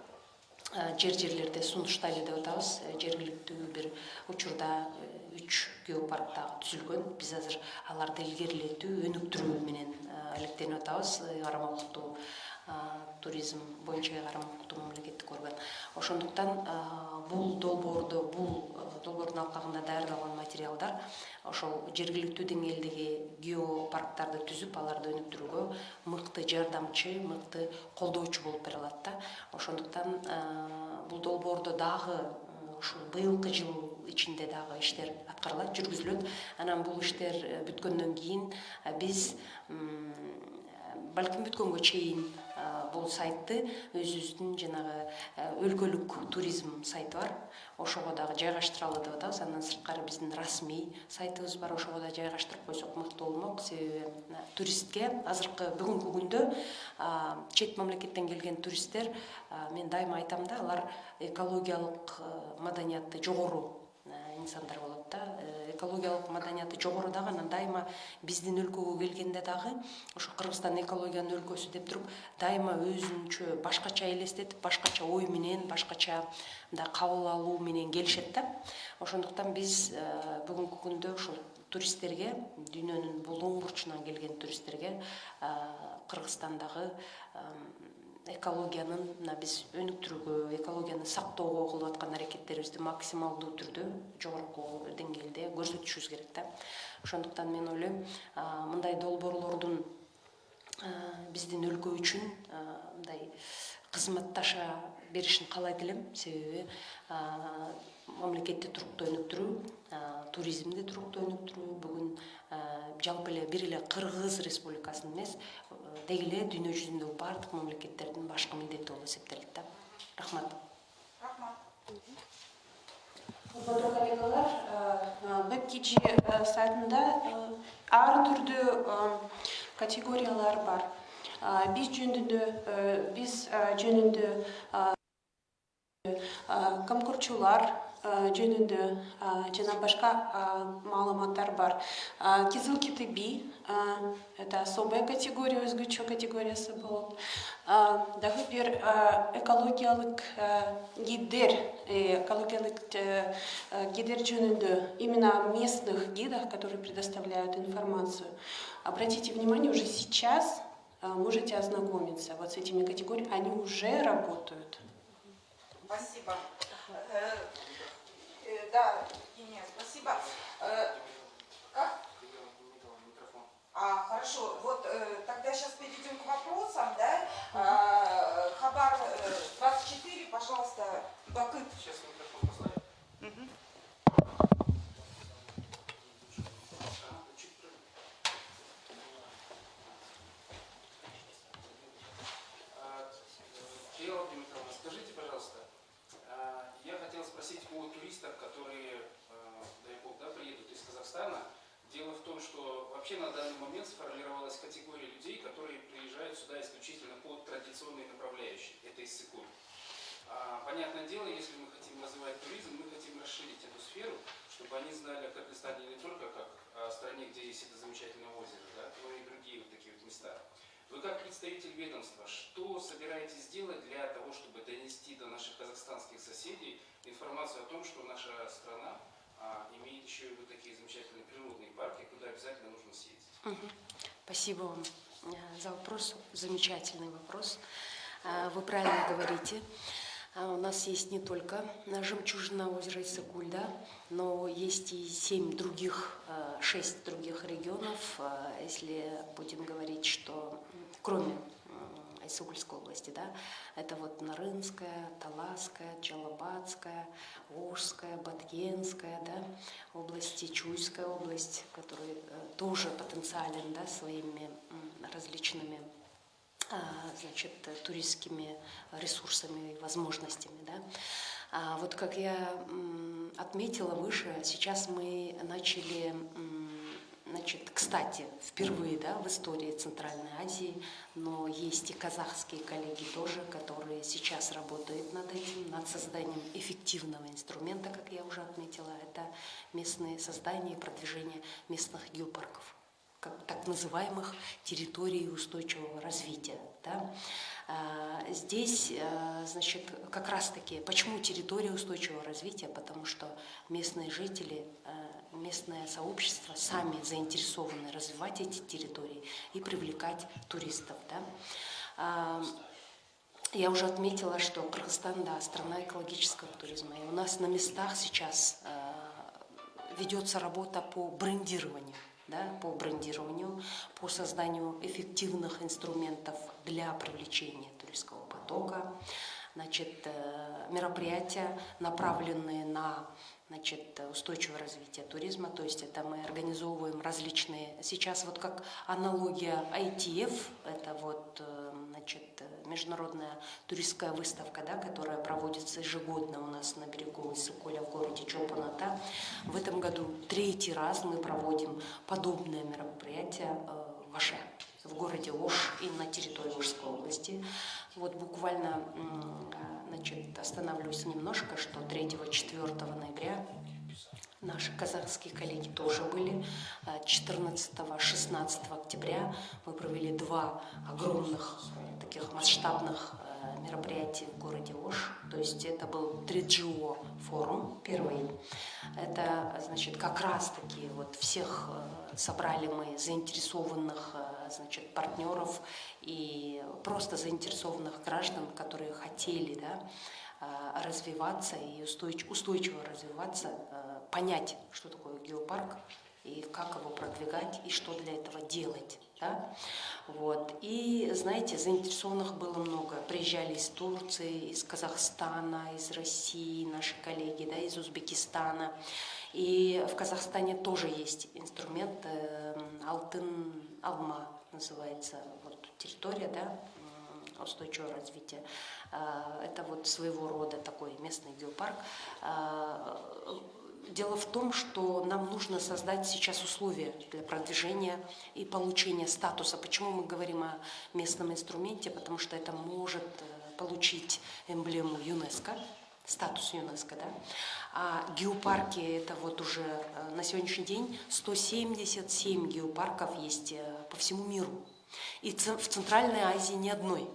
S3: жер жерлерде сунуштайлы деп атабыз. Жергиликтүү бир учурда үч геопарк дагы түзүлгөн. Биз азыр аларды илгерилетүү өнүктүрүү менен алектенип атабыз. Ыйгарым окуттуу туризм боюнча ыйгарым окуттуу мамлекеттик орган ошондуктан бул долбоорду бул долбоордун алкагында даярдалган материалдар ошол жергиликтүү деңгээлдеги геопарктарды түзүп аларды өнүктүрүүгө мыкты жардамчы мыкты колдоочу болуп бере алат да. Ошондуктан бул долбоордо дагы ушул быйылкы жыл ичинде дагы иштер аткарылат жүргүзүлөт. Анан бул иштер бүткөндөн кийин биз балким бүткөнгө чейин бул сайтты өзүбүздүн жанагы өлкөлүк туризм сайты бар. Ошого дагы жайгаштыралы деп атабыз. Андан сырткары биздин расмий сайтыбыз бар. Ошого да жайгаштырып койсок мыкты болмок. Себеби туристке азыркы бүгүнкү күндө чет мамлекеттен келген туристтер мен дайыма айтам да алар экологиялык маданияты жогору инсандар болот да экологиялык маданияты жогору дагы анан дайыма биздин өлкөгө келгенде дагы ошо кыргызстан экологиянын өлкөсү деп туруп дайыма өзүнчө башкача элестетип башкача ой менен башкача мындай кабыл алуу менен келишет да. Ошондуктан биз бүгүнкү күндө ушул туристтерге дүйнөнүн булуң бурчунан келген туристтерге кыргызстандагы экологиянын мына биз өнүктүрүүгө экологияны сактоого кылып аткан аракеттерибизди максималдуу түрдө жогорку деңгээлде көрсөтүшүбүз керек да. Ошондуктан мен ойлойм мындай долбоорлордун биздин өлкө үчүн мындай кызматташа беришин каалайт элем. Себеби мамлекетти туруктуу өнүктүрүү туризмди туруктуу өнүктүрүү бүгүн жалпы эле бир эле кыргыз республикасынын эмес деги эле дүйнө жүзүндөгү баардык мамлекеттердин башкы милдети болуп эсептелет да. Рахмат.
S2: Урматтуу коллегалар веб сайтында ар түрдүү категориялар бар. Биз жөнүндө биз жөнүндө комкорчулар э, жөнүндө э, жана башка э, маалыматтар бар. Э, кизил кити би э, это особая категория өзгөчө категориясы болот Э, дагы бир э, экологиялык э, гиддер э, экологиялык э, э, гиддер жөнүндө именно местных гидах которые предоставляют информацию. Обратите внимание уже сейчас э, можете ознакомиться вот с этими категориями они уже работают.
S1: Спасибо. Э, э, Да, Евгения, спасибо. Э, Как? А, хорошо. Вот э, тогда сейчас перейдем к вопросам, да? А, Хабар э, 24, пожалуйста, Бакыт.
S6: Сейчас микрофон поставим э, Елена Дмитриевна, скажите, пожалуйста, а, я хотел спросить о туристах, которые, а, дай бог, да, приедут из Казахстана. Дело в том, что вообще на данный момент сформировалась категория людей, которые приезжают сюда исключительно по традиционной направляющей. Это из Сыкуль. А, Понятное дело, если мы хотим развивать туризм, мы хотим расширить эту сферу, чтобы они знали о Кыргызстане не только как о стране, где есть это замечательное озеро, да, но и другие вот такие вот места. Вы как представитель ведомства, что собираетесь сделать для того, чтобы донести до наших казахстанских соседей информацию о том, что наша страна а, имеет еще и вот такие замечательные природные парки, куда обязательно нужно съездить?
S3: Мгм. Спасибо вам э, за вопрос. Замечательный вопрос. Э, Вы правильно говорите. А У нас есть не только на жемчужина озера Иссыкуль, да, но есть и семь других, э, шесть других регионов, э, если будем говорить, что кроме м, Иссыкульской области, да, это вот Нарынская, Таласская, Чалабадская, Ожская, Баткенская, да, области, Чуйская область, который э, тоже потенциален, да, своими различными а, значит, туристскими ресурсами и возможностями. Да. А вот как я отметила выше, сейчас мы начали, значит, кстати, впервые да, в истории Центральной Азии, но есть и казахские коллеги тоже, которые сейчас работают над этим, над созданием эффективного инструмента, как я уже отметила, это местные создание и продвижение местных геопарков как так называемых территорий устойчивого развития. Да? А, Здесь, а, значит, как раз-таки, почему территория устойчивого развития? Потому что местные жители, а, местное сообщество сами заинтересованы развивать эти территории и привлекать туристов. Да? А, Я уже отметила, что Кыргызстан, да, страна экологического туризма. И у нас на местах сейчас ведется работа по брендированию да, по брендированию, по созданию эффективных инструментов для привлечения туристского потока. Значит, э, мероприятия, направленные на значит, устойчивое развитие туризма, то есть это мы организовываем различные, сейчас вот как аналогия ITF, это вот э, значит, международная туристская выставка, да, которая проводится ежегодно у нас на берегу Иссыкуля в городе Чопаната. В этом году третий раз мы проводим подобное мероприятие э, в Аше, в городе Ош и на территории Ошской области. Вот буквально значит, остановлюсь немножко, что 3-4 ноября Наши казахские коллеги тоже были. 14-16 октября мы провели два огромных таких масштабных э, мероприятий в городе Ош. То есть это был 3GO форум первый. Это, значит, как раз-таки вот всех э, собрали мы заинтересованных, значит, партнеров и просто заинтересованных граждан, которые хотели, да, развиваться и устойчиво, развиваться, понять, что такое геопарк и как его продвигать и что для этого делать. Да? Вот. И, знаете, заинтересованных было много. Приезжали из Турции, из Казахстана, из России наши коллеги, да, из Узбекистана. И в Казахстане тоже есть инструмент э, Алтын Алма называется вот, территория, да, устойчивого развития. Это вот своего рода такой местный геопарк. Дело в том, что нам нужно создать сейчас условия для продвижения и получения статуса. Почему мы говорим о местном инструменте? Потому что это может получить эмблему ЮНЕСКО. Статус ЮНЕСКО, да? А геопарки это вот уже э, на сегодняшний день 177 геопарков есть э, по всему миру. И в Центральной Азии ни одной,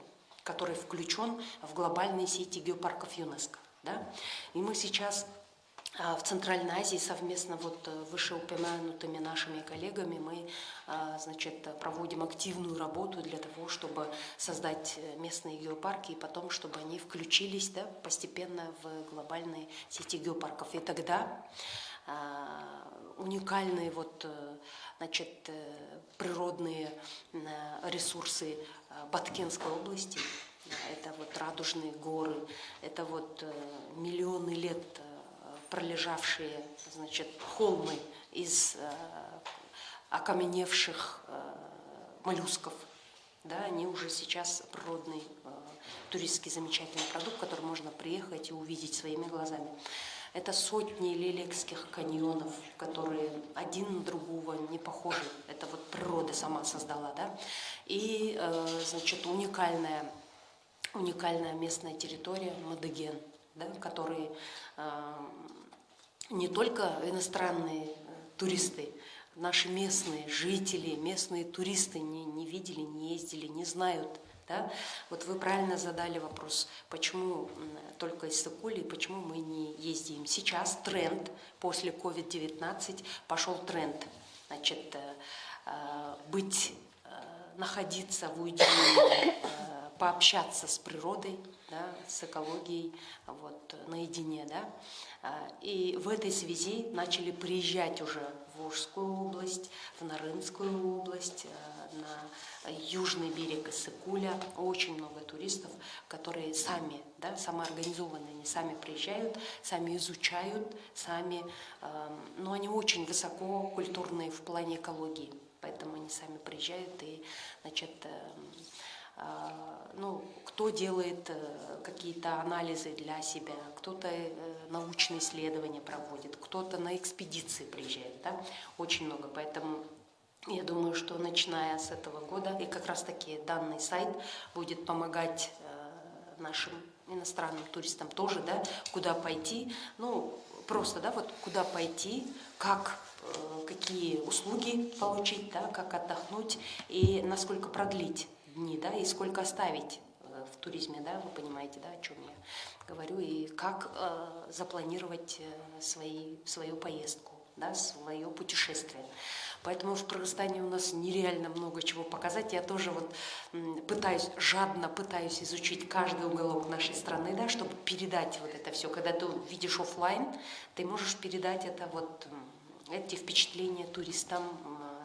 S3: который включен в глобальные сети геопарков ЮНЕСКо. Да? И мы сейчас в Центральной Азии совместно вот э, вышеупомянутыми нашими коллегами мы а, значит, проводим активную работу для того, чтобы создать э, местные геопарки и потом, чтобы они включились да, постепенно в глобальные сети геопарков. И тогда а, уникальные вот, э, значит, природные ресурсы Баткенской области, это вот радужные горы, это вот миллионы лет пролежавшие значит, холмы из э, окаменевших э, моллюсков. Да, они уже сейчас природный э, туристский замечательный продукт, который можно приехать и увидеть своими глазами. Это сотни лилексских каньонов, которые один на другого не похожи. Это вот природа сама создала, да. И, значит, уникальная, уникальная местная территория Мадыген, да, который не только иностранные э, туристы, наши местные жители, местные туристы не, не видели, не ездили, не знают. Да? Вот вы правильно задали вопрос, почему только из Сыкули, почему мы не ездим. Сейчас тренд после COVID-19 пошел тренд. Значит, э, э, быть, находиться в уединении, пообщаться с природой, да, с экологией, вот, наедине, да. А, И в этой связи начали приезжать уже в Волжскую область, в Нарынскую область, э, на южный берег Иссыкуля. Очень много туристов, которые сами, да, самоорганизованные, они сами приезжают, сами изучают, сами, эм, но они очень высоко культурные в плане экологии, поэтому они сами приезжают и, значит, эм, а, ну, кто делает э, какие-то анализы для себя, кто-то э, научные исследования проводит, кто-то на экспедиции приезжает, да, очень много, поэтому я думаю, что начиная с этого года, и как раз таки данный сайт будет помогать э, нашим иностранным туристам тоже, да, куда пойти, ну, просто, да, вот куда пойти, как, э, какие услуги получить, да, как отдохнуть и насколько продлить дни, да, и сколько оставить э, в туризме, да, вы понимаете, да, о чем я говорю, и как э, запланировать э, свои, свою поездку, да, свое путешествие. Поэтому в Кыргызстане у нас нереально много чего показать. Я тоже вот пытаюсь, жадно пытаюсь изучить каждый уголок нашей страны, да, чтобы передать вот это все. Когда ты видишь оффлайн, ты можешь передать это вот эти впечатления туристам,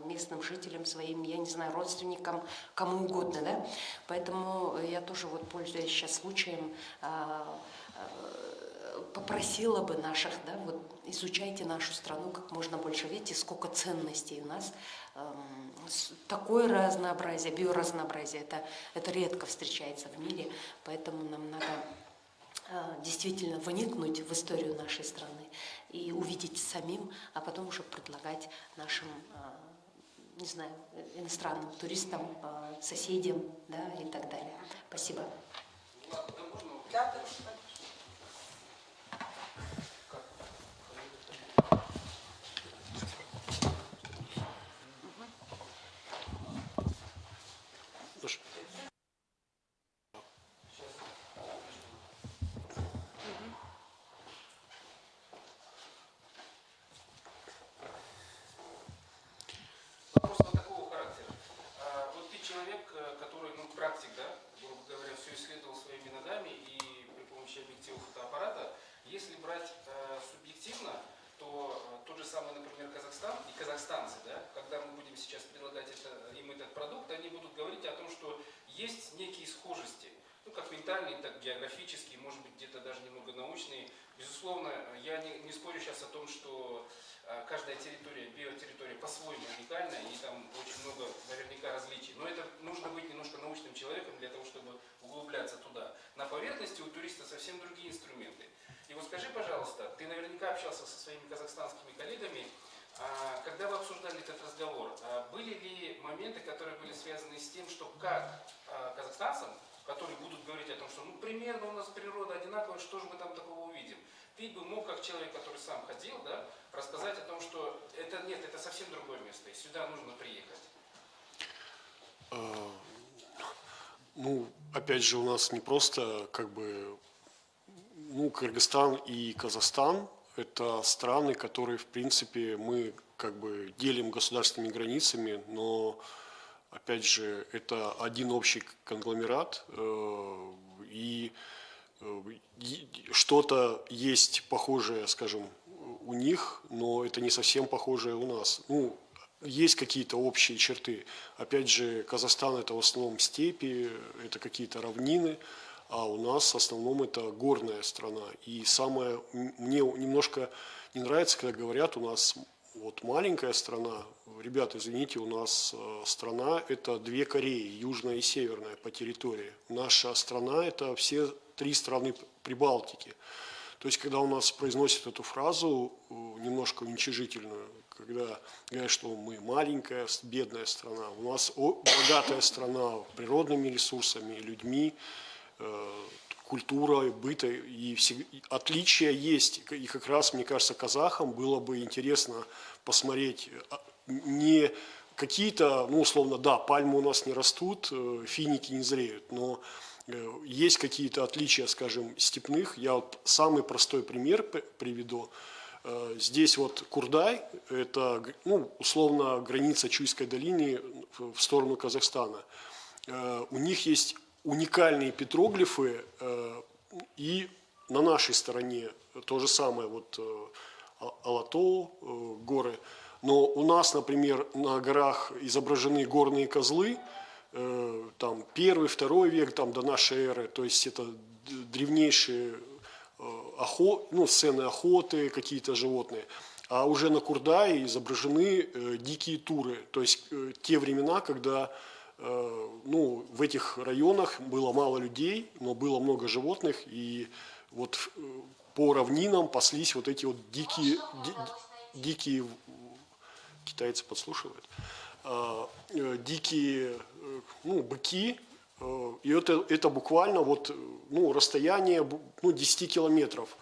S3: местным жителям, своим, я не знаю, родственникам, кому угодно, да. Поэтому я тоже вот пользуясь сейчас случаем, а, а, попросила бы наших, да, вот изучайте нашу страну как можно больше. Видите, сколько ценностей у нас. эм, Такое разнообразие, биоразнообразие, это, это редко встречается в мире, поэтому нам надо э, действительно вникнуть в историю нашей страны и увидеть самим, а потом уже предлагать нашим, э, не знаю, иностранным туристам, э, соседям, да, и так далее. Спасибо.
S6: Ладно, да можно вот
S1: Да, да, конечно.
S5: Даша.
S6: Вопрос вот такого характера. А, Вот ты человек, э, который, ну, практик, да, грубо говоря, все исследовал своими ногами и при помощи объектива фотоаппарата. Если брать э, субъективно, то э, тот же самый, например, Казахстан и казахстанцы, да, когда мы будем сейчас предлагать это, им этот продукт, они будут говорить о том, что есть некие схожести, ну, как ментальные, так географические, может быть, где-то даже немного научные. Безусловно, я не, не спорю сейчас о том, что э, каждая территория, биотерритория по-своему уникальна, и там очень много наверняка различий. Но это нужно быть немножко научным человеком для того, чтобы углубляться туда. На поверхности у туриста совсем другие инструменты. И вот скажи, пожалуйста, ты наверняка общался со своими казахстанскими коллегами, а, когда вы обсуждали этот разговор, а, были ли моменты, которые были связаны с тем, что как а, казахстанцам которые будут говорить о том, что ну примерно у нас природа одинаковая, что же мы там такого увидим. Ты бы мог, как человек, который сам ходил, да, рассказать о том, что это нет, это совсем другое место, и сюда нужно приехать.
S5: Ну, опять же, у нас не просто как бы, ну, Кыргызстан и Казахстан – это страны, которые, в принципе, мы как бы делим государственными границами, но, опять же, это один общий конгломерат, э, э, и что-то есть похожее, скажем, у них, но это не совсем похожее у нас. Ну, есть какие-то общие черты. Опять же, Казахстан это в основном степи, это какие-то равнины, а у нас в основном это горная страна. И самое, мне немножко не нравится, когда говорят, у нас вот маленькая страна. Ребята, извините, у нас э, страна это две Кореи, южная и северная по территории. Наша страна это все три страны Прибалтики. То есть, когда у нас произносят эту фразу э, немножко уничижительную, когда говорят, что мы маленькая, бедная страна, у нас богатая страна природными ресурсами, людьми, э, культурой, быта, и и отличия есть. И как раз, мне кажется, казахам было бы интересно посмотреть а, не какие-то, ну, условно, да, пальмы у нас не растут, э, финики не зреют, но есть какие-то отличия, скажем, степных. Я вот самый простой пример приведу. Э, Здесь вот Курдай, это, ну, условно, граница Чуйской долины в сторону Казахстана. Э, У них есть уникальные петроглифы, э, и на нашей стороне то же самое, вот э, А- Алато, э, горы. Но у нас, например, на горах изображены горные козлы, э, там первый, второй век, там до нашей эры, то есть это древнейшие э, охо, ну, сцены охоты, какие-то животные. А уже на Курдае изображены э, дикие туры, то есть э, те времена, когда э, ну, в этих районах было мало людей, но было много животных, и вот э, по равнинам паслись вот эти вот дикие, ди- дикие китайцы подслушивают, а, э, дикие э, ну, быки, э, и это, это буквально вот, э, ну, расстояние ну, 10 километров.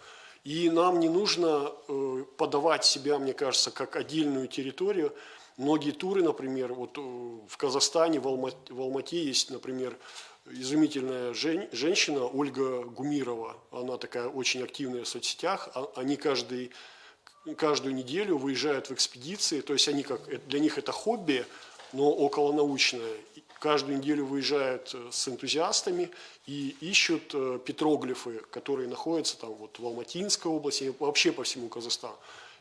S5: И нам не нужно э, подавать себя, мне кажется, как отдельную территорию. Многие туры, например, вот в Казахстане, в, Алма- в Алмате есть, например, изумительная жен- женщина Ольга Гумирова. Она такая очень активная в соцсетях. А- Они каждый каждую неделю выезжают в экспедиции, то есть они как для них это хобби, но околонаучное. И Каждую неделю выезжают э, с энтузиастами и ищут э, петроглифы, которые находятся там вот в Алматинской области, и вообще по всему Казахстану.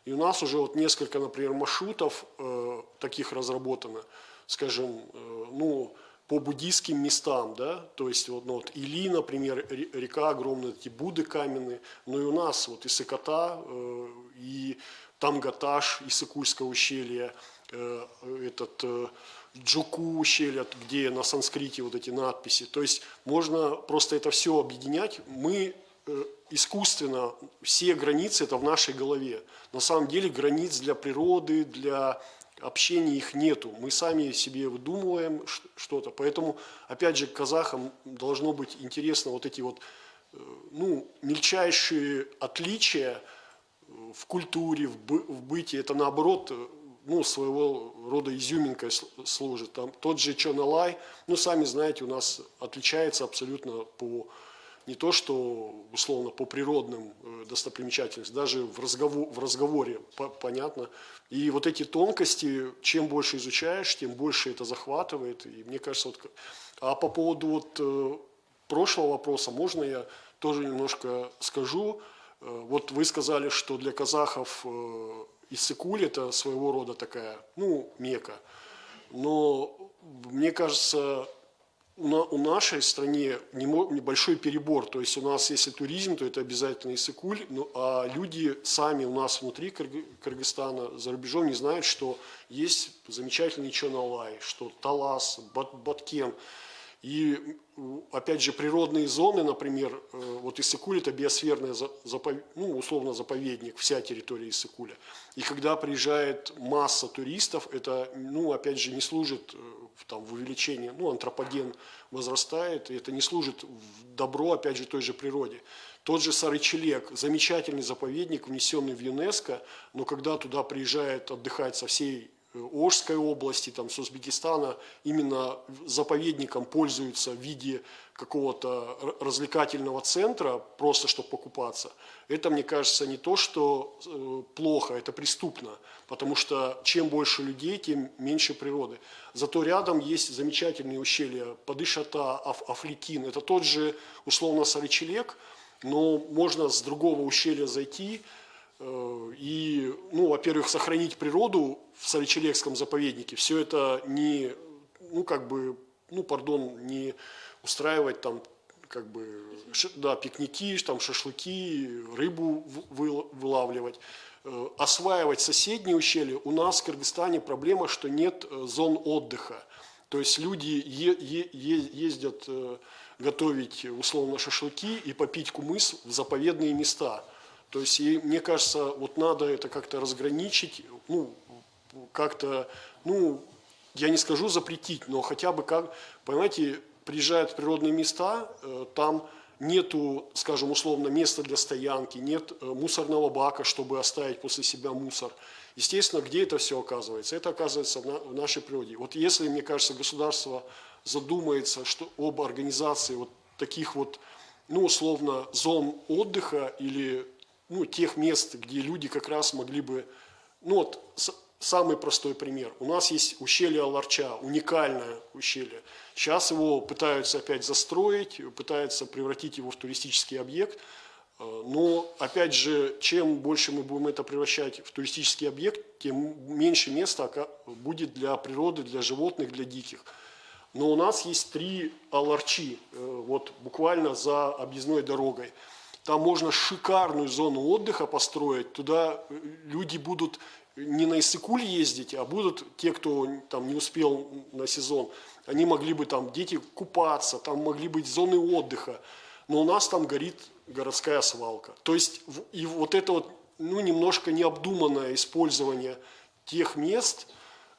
S5: И у нас уже вот несколько, например, маршрутов э, таких разработано, скажем, э, ну, по буддийским местам, да, то есть вот, ну, вот Или, например, ре- река огромная, эти Будды каменные, но и у нас вот Исыкота, э, и Тамгаташ, Исыкульское ущелье, э, этот э, Джуку ущелье, где на санскрите вот эти надписи. То есть можно просто это все объединять. Мы э, искусственно, все границы это в нашей голове. На самом деле границ для природы, для общения их нету. Мы сами себе выдумываем что-то. Поэтому, опять же, казахам должно быть интересно вот эти вот э, ну, мельчайшие отличия в культуре, в, бы- в быте. Это наоборот э, ну, своего рода изюминкой сл- служит. Там тот же Чоналай, ну, сами знаете, у нас отличается абсолютно по не то, что условно по природным э, достопримечательностям, даже в, разговор, в разговоре по- понятно. И вот эти тонкости, чем больше изучаешь, тем больше это захватывает. И мне кажется, вот, а по поводу вот, э, прошлого вопроса, можно я тоже немножко скажу? Э, Вот вы сказали, что для казахов Иссык-Куль это своего рода такая, ну, мека. Но мне кажется, у, на- у нашей стране небольшой перебор. То есть у нас, если туризм, то это обязательно Иссык-Куль, ну, а люди сами у нас внутри Кыргы- Кыргызстана, за рубежом не знают, что есть замечательный Чоналай, что Талас, Бат- Баткен. И, опять же, природные зоны, например, э, вот Иссыкуль – это биосферный, за- запов- ну, условно, заповедник, вся территория Иссыкуля. И когда приезжает масса туристов, это, ну, опять же, не служит э, там, в увеличении, ну, антропоген возрастает, и это не служит в добро, опять же, той же природе. Тот же Сарычелек, замечательный заповедник, внесенный в ЮНЕСКо, но когда туда приезжает отдыхать со всей Ожской области, там, с Узбекистана, именно заповедником пользуются в виде какого-то развлекательного центра, просто чтобы покупаться, это, мне кажется, не то, что э, плохо, это преступно, потому что чем больше людей, тем меньше природы. Зато рядом есть замечательные ущелья Падышата, Аф, Афликин, это тот же, условно, Сарычелек, но можно с другого ущелья зайти э, и, ну, во-первых, сохранить природу в Сарычелекском заповеднике. Все это не, ну, как бы, ну, пардон, не устраивать там, как бы, да, пикники, там, шашлыки, рыбу вылавливать. Э, Осваивать соседние ущелья. У нас в Кыргызстане проблема, что нет э, зон отдыха. То есть люди е- е- е- ездят э, готовить условно шашлыки и попить кумыс в заповедные места. То есть, и мне кажется, вот надо это как-то разграничить, ну, как-то, ну, я не скажу запретить, но хотя бы как, понимаете, приезжают в природные места, э, там нету, скажем, условно, места для стоянки, нет э, мусорного бака, чтобы оставить после себя мусор. Естественно, где это все оказывается? Это оказывается в на- в нашей природе. Вот если, мне кажется, государство задумается что, об организации вот таких вот, ну, условно, зон отдыха или ну, тех мест, где люди как раз могли бы, ну вот самый простой пример. У нас есть ущелье Аларча, уникальное ущелье. Сейчас его пытаются опять застроить, пытаются превратить его в туристический объект. Э, Но, опять же, чем больше мы будем это превращать в туристический объект, тем меньше места будет для природы, для животных, для диких. Но у нас есть три аларчи, э, вот буквально за объездной дорогой. Там можно шикарную зону отдыха построить. Туда э, люди будут не на Иссыкуль ездить, а будут те, кто там не успел на сезон, они могли бы там, дети купаться, там могли быть зоны отдыха. Но у нас там горит городская свалка. То есть и вот это вот, ну, немножко необдуманное использование тех мест,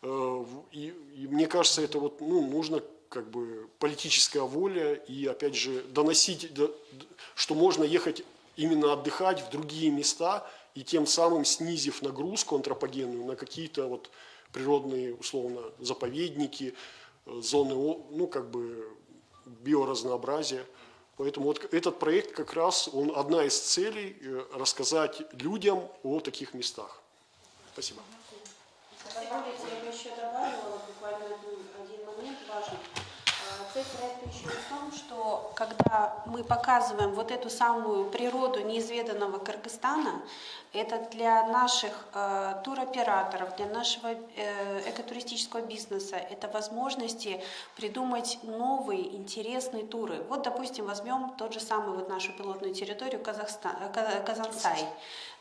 S5: Э, И, и мне кажется, это вот, ну, нужно как бы политическая воля и, опять же, доносить, что можно ехать именно отдыхать в другие места и тем самым снизив нагрузку антропогенную на какие-то вот природные, условно, заповедники, э, зоны, ну, как бы биоразнообразия. Поэтому вот этот проект как раз, он одна из целей э, рассказать людям о таких местах. Спасибо.
S2: Позволите, я бы еще добавила буквально один, один момент важный. Цель проекта еще в том, что когда мы показываем вот эту самую природу неизведанного Кыргызстана, это для наших э, туроператоров, для нашего э, экотуристического бизнеса, это возможности придумать новые интересные туры. Вот, допустим, возьмем тот же самый вот нашу пилотную территорию Казахстан, э, Ка- Казансай,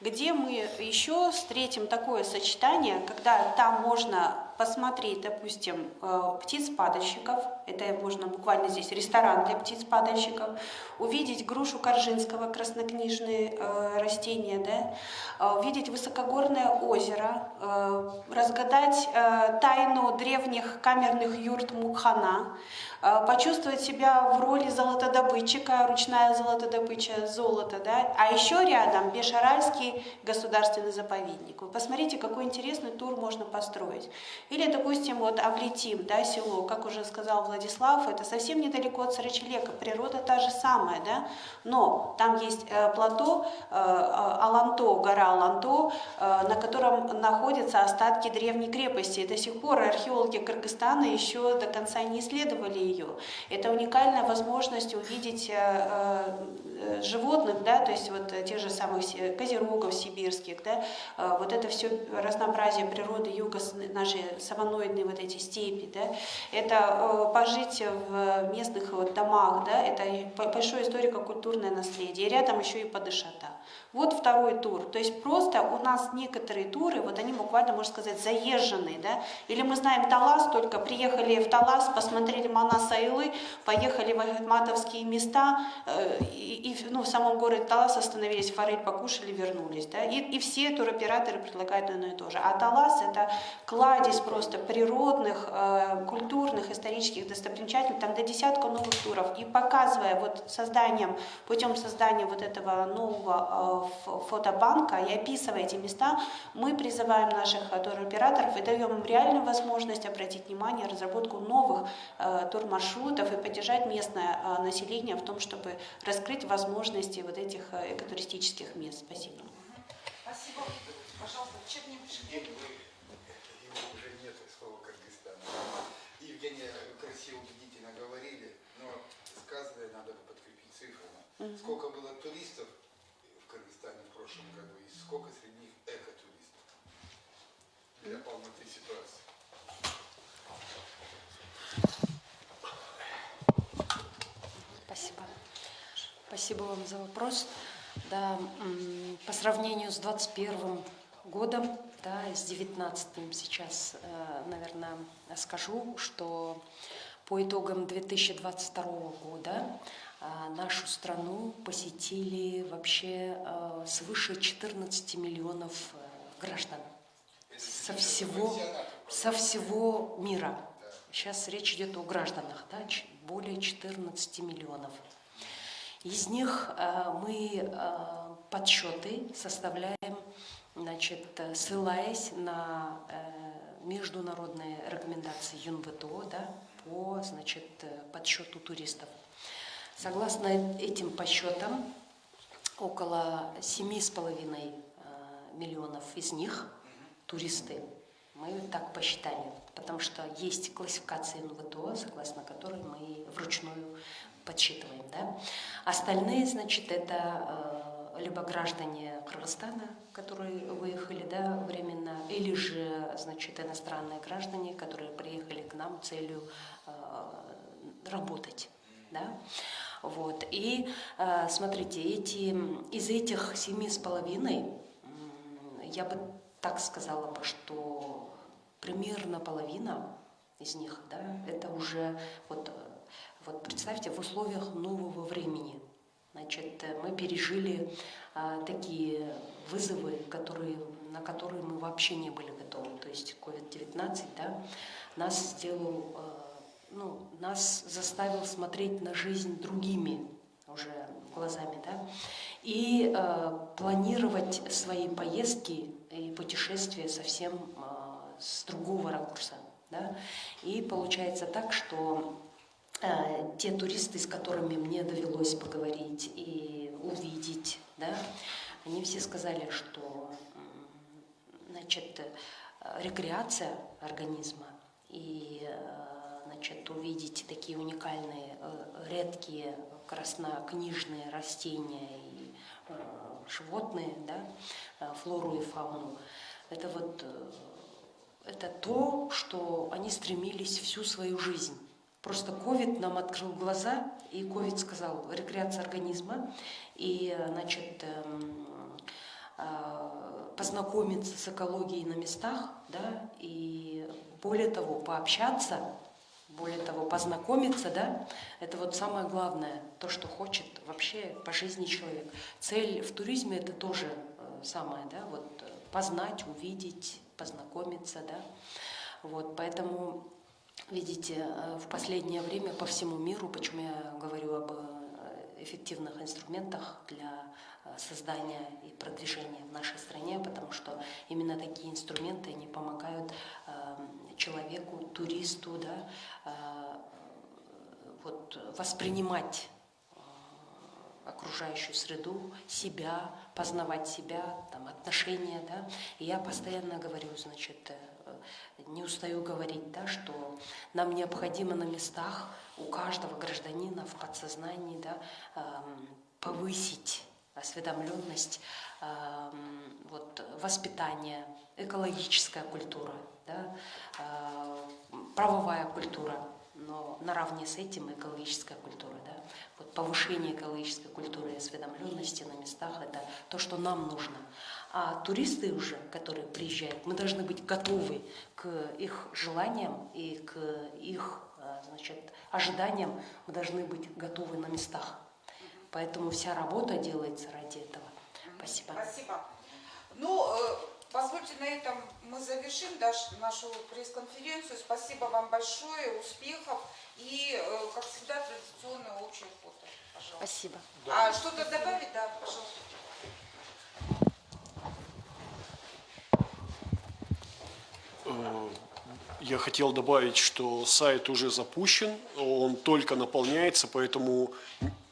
S2: где мы еще встретим такое сочетание, когда там можно посмотреть, допустим, э, птиц-падальщиков, это можно буквально здесь ресторан для птиц-падальщиков, увидеть грушу Коржинского, краснокнижные э, растения, да, э, увидеть высокогорное озеро, разгадать тайну древних камерных юрт Мукхана, почувствовать себя в роли золотодобытчика, ручная золотодобыча золота, да, а еще рядом Бешаральский государственный заповедник. Вы посмотрите, какой интересный тур можно построить. Или, допустим, вот Авлетим, да, село, как уже сказал Владислав, это совсем недалеко от Сарычелека, природа та же самая, да, но там есть э, плато э, э, Аланто, гора Аланто, э, на котором находятся остатки древней крепости. И до сих пор археологи Кыргызстана еще до конца не исследовали ее. Это уникальная возможность увидеть э, э, животных, да, то есть вот э, тех же самых козерогов сибирских, да, вот это все разнообразие природы юга, наши саваноидные вот эти степи, да, это пожить в местных вот домах, да, это большое историко-культурное наследие. Рядом еще и Падышата. Вот второй тур. То есть просто у нас некоторые туры, вот они буквально, можно сказать, заезженные, да. Или мы знаем Талас, только приехали в Талас, посмотрели Манас Айлы, поехали в Ахматовские места, э, и, и, ну, в самом городе Талас остановились, форель покушали, вернулись, да. И, и все туроператоры предлагают одно и то же. А Талас это кладезь просто природных, э, культурных, исторических достопримечательностей, там до десятка новых туров. И показывая вот созданием, путем создания вот этого нового э, фотобанка и описывая эти места, мы призываем наших туроператоров и даем им реальную возможность обратить внимание на разработку новых э, турмаршрутов и поддержать местное э, население в том, чтобы раскрыть возможности вот этих э, экотуристических мест. Спасибо.
S1: Спасибо. Пожалуйста, Чернигов.
S7: Евгений, вы, его уже нет слова Кыргызстана. Евгения красиво, убедительно говорили, но сказанное надо бы подкрепить цифрами. Сколько было туристов В прошлом году и сколько среди них экотуристов для полноты ситуации?
S3: Спасибо. Спасибо вам за вопрос. Да, по сравнению с 21 годом, да, с 19 сейчас, э, наверное, скажу, что по итогам 2022 года нашу страну посетили вообще э, свыше 14 миллионов э, граждан со всего, со всего мира. Сейчас речь идет о гражданах, да, более 14 миллионов. Из них э, мы э, подсчеты составляем, значит, э, ссылаясь на э, международные рекомендации ЮНВТО да, по значит, э, подсчету туристов. Согласно этим подсчетам, около 7,5 э, миллионов из них туристы. Мы так посчитали, потому что есть классификация НВТО, согласно которой мы вручную подсчитываем. Да? Остальные, значит, это э, либо граждане Кыргызстана, которые выехали да, временно, или же, значит, иностранные граждане, которые приехали к нам целью э, работать. Да? Вот. И э, смотрите, эти, из этих семи с половиной, я бы так сказала бы, что примерно половина из них, да, это уже вот, э, вот представьте, в условиях нового времени. Значит, э, мы пережили а, такие вызовы, которые, на которые мы вообще не были готовы. То есть COVID-19 да, нас сделал, э, ну, нас заставил смотреть на жизнь другими уже глазами, да, и э, планировать свои поездки и путешествия совсем э, с другого ракурса, да. И получается так, что э, те туристы, с которыми мне довелось поговорить и увидеть, да, они все сказали, что значит, э, рекреация организма и э, значит, увидеть такие уникальные, э, редкие краснокнижные растения и э, животные, да, э, флору и фауну, это вот это то, что они стремились всю свою жизнь. Просто ковид нам открыл глаза, и ковид сказал, рекреация организма, и, значит, эм, познакомиться с экологией на местах, да, и более того, пообщаться, более того, познакомиться, да, это вот самое главное, то, что хочет вообще по жизни человек. Цель в туризме это тоже э, самое, да, вот э, познать, увидеть, познакомиться, да, вот, поэтому, видите, э, в последнее время по всему миру, почему я говорю об эффективных инструментах для создания и продвижения в нашей стране, потому что именно такие инструменты, они помогают человеку, туристу, да, э, вот, воспринимать э, окружающую среду, себя, познавать себя, там, отношения, да. И я постоянно говорю, значит, э, не устаю говорить, да, что нам необходимо на местах у каждого гражданина в подсознании, да, эм, повысить осведомленность, эм, вот, воспитание, экологическая культура, да, э, правовая культура, но наравне с этим экологическая культура, да, вот повышение экологической культуры и осведомленности на местах – это то, что нам нужно. А туристы уже, которые приезжают, мы должны быть готовы к их желаниям и к их э, значит, ожиданиям, мы должны быть готовы на местах. Поэтому вся работа делается ради этого. Спасибо.
S1: Спасибо. Ну, э, позвольте на этом мы завершим нашу пресс-конференцию. Спасибо вам большое, успехов и, э, как всегда, традиционное общее фото. Пожалуйста.
S3: Спасибо.
S1: А что-то добавить? Да, пожалуйста.
S5: Э, Я хотел добавить, что сайт уже запущен, он только наполняется, поэтому,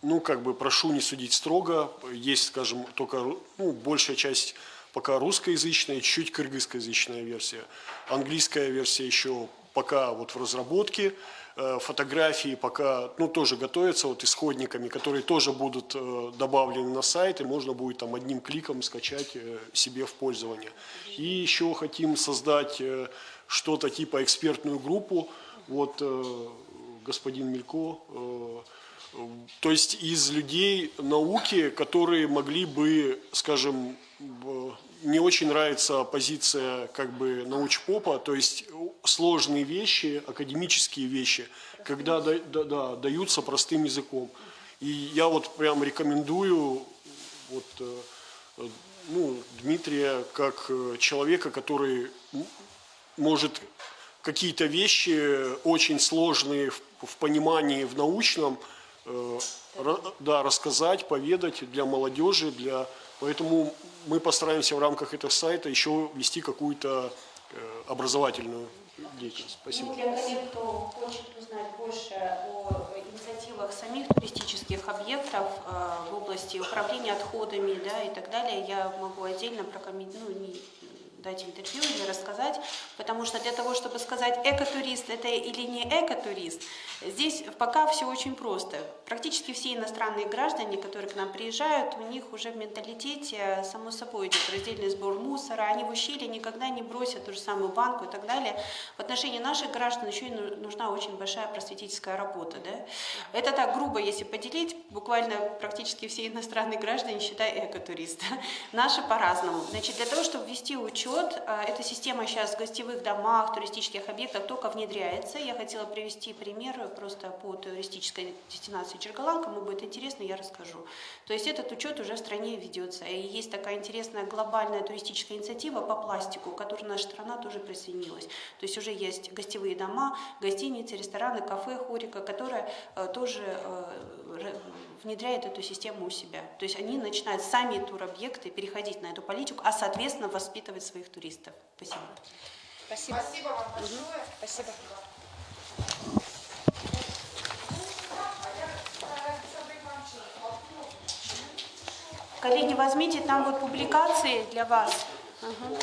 S5: ну, как бы прошу не судить строго. Есть, скажем, только, ну, большая часть пока русскоязычная, чуть кыргызскоязычная версия. Английская версия еще пока вот в разработке. Э, Фотографии пока, ну, тоже готовятся вот исходниками, которые тоже будут э, добавлены на сайт, и можно будет там одним кликом скачать э, себе в пользование. И еще хотим создать что-то типа экспертную группу. Вот господин Мелько, то есть из людей науки, которые могли бы, скажем, не очень нравится позиция как бы научпопа, то есть сложные вещи, академические вещи, когда да- да- да, даются простым языком. И я вот прям рекомендую вот, э, э, ну, Дмитрия как э, человека, который может какие-то вещи очень сложные в, в понимании в научном э, да, рассказать, поведать для молодежи, для поэтому мы постараемся в рамках этого сайта еще вести какую-то э, образовательную деятельность. Спасибо.
S2: Ну, для коллег, кто хочет узнать больше о инициативах самих туристических объектов э, в области управления отходами да, и так далее, я могу отдельно прокомментировать, ну, дать интервью или рассказать, потому что для того, чтобы сказать, экотурист это или не экотурист, здесь пока все очень просто. Практически все иностранные граждане, которые к нам приезжают, у них уже в менталитете, само собой, идет раздельный сбор мусора, они в ущелье никогда не бросят ту же самую банку и так далее. В отношении наших граждан еще и ну- нужна очень большая просветительская работа. Да? Это так грубо, если поделить, буквально практически все иностранные граждане, считай, экотуристы. Наши по-разному. Значит, для того, чтобы ввести учет, э, эта система сейчас в гостевых домах, туристических объектах только внедряется. Я хотела привести пример просто по туристической дестинации Черголан. Кому будет интересно, я расскажу. То есть этот учет уже в стране ведется. И есть такая интересная глобальная туристическая инициатива по пластику, к которой наша страна тоже присоединилась. То есть уже есть гостевые дома, гостиницы, рестораны, кафе Хорика, которые э, тоже э, внедряют эту систему у себя. То есть они начинают сами туробъекты переходить на эту политику, а соответственно воспитывать своих туристов. Спасибо.
S1: Спасибо вам большое.
S3: Спасибо.
S2: Коллеги, возьмите там вот публикации для вас. Ага.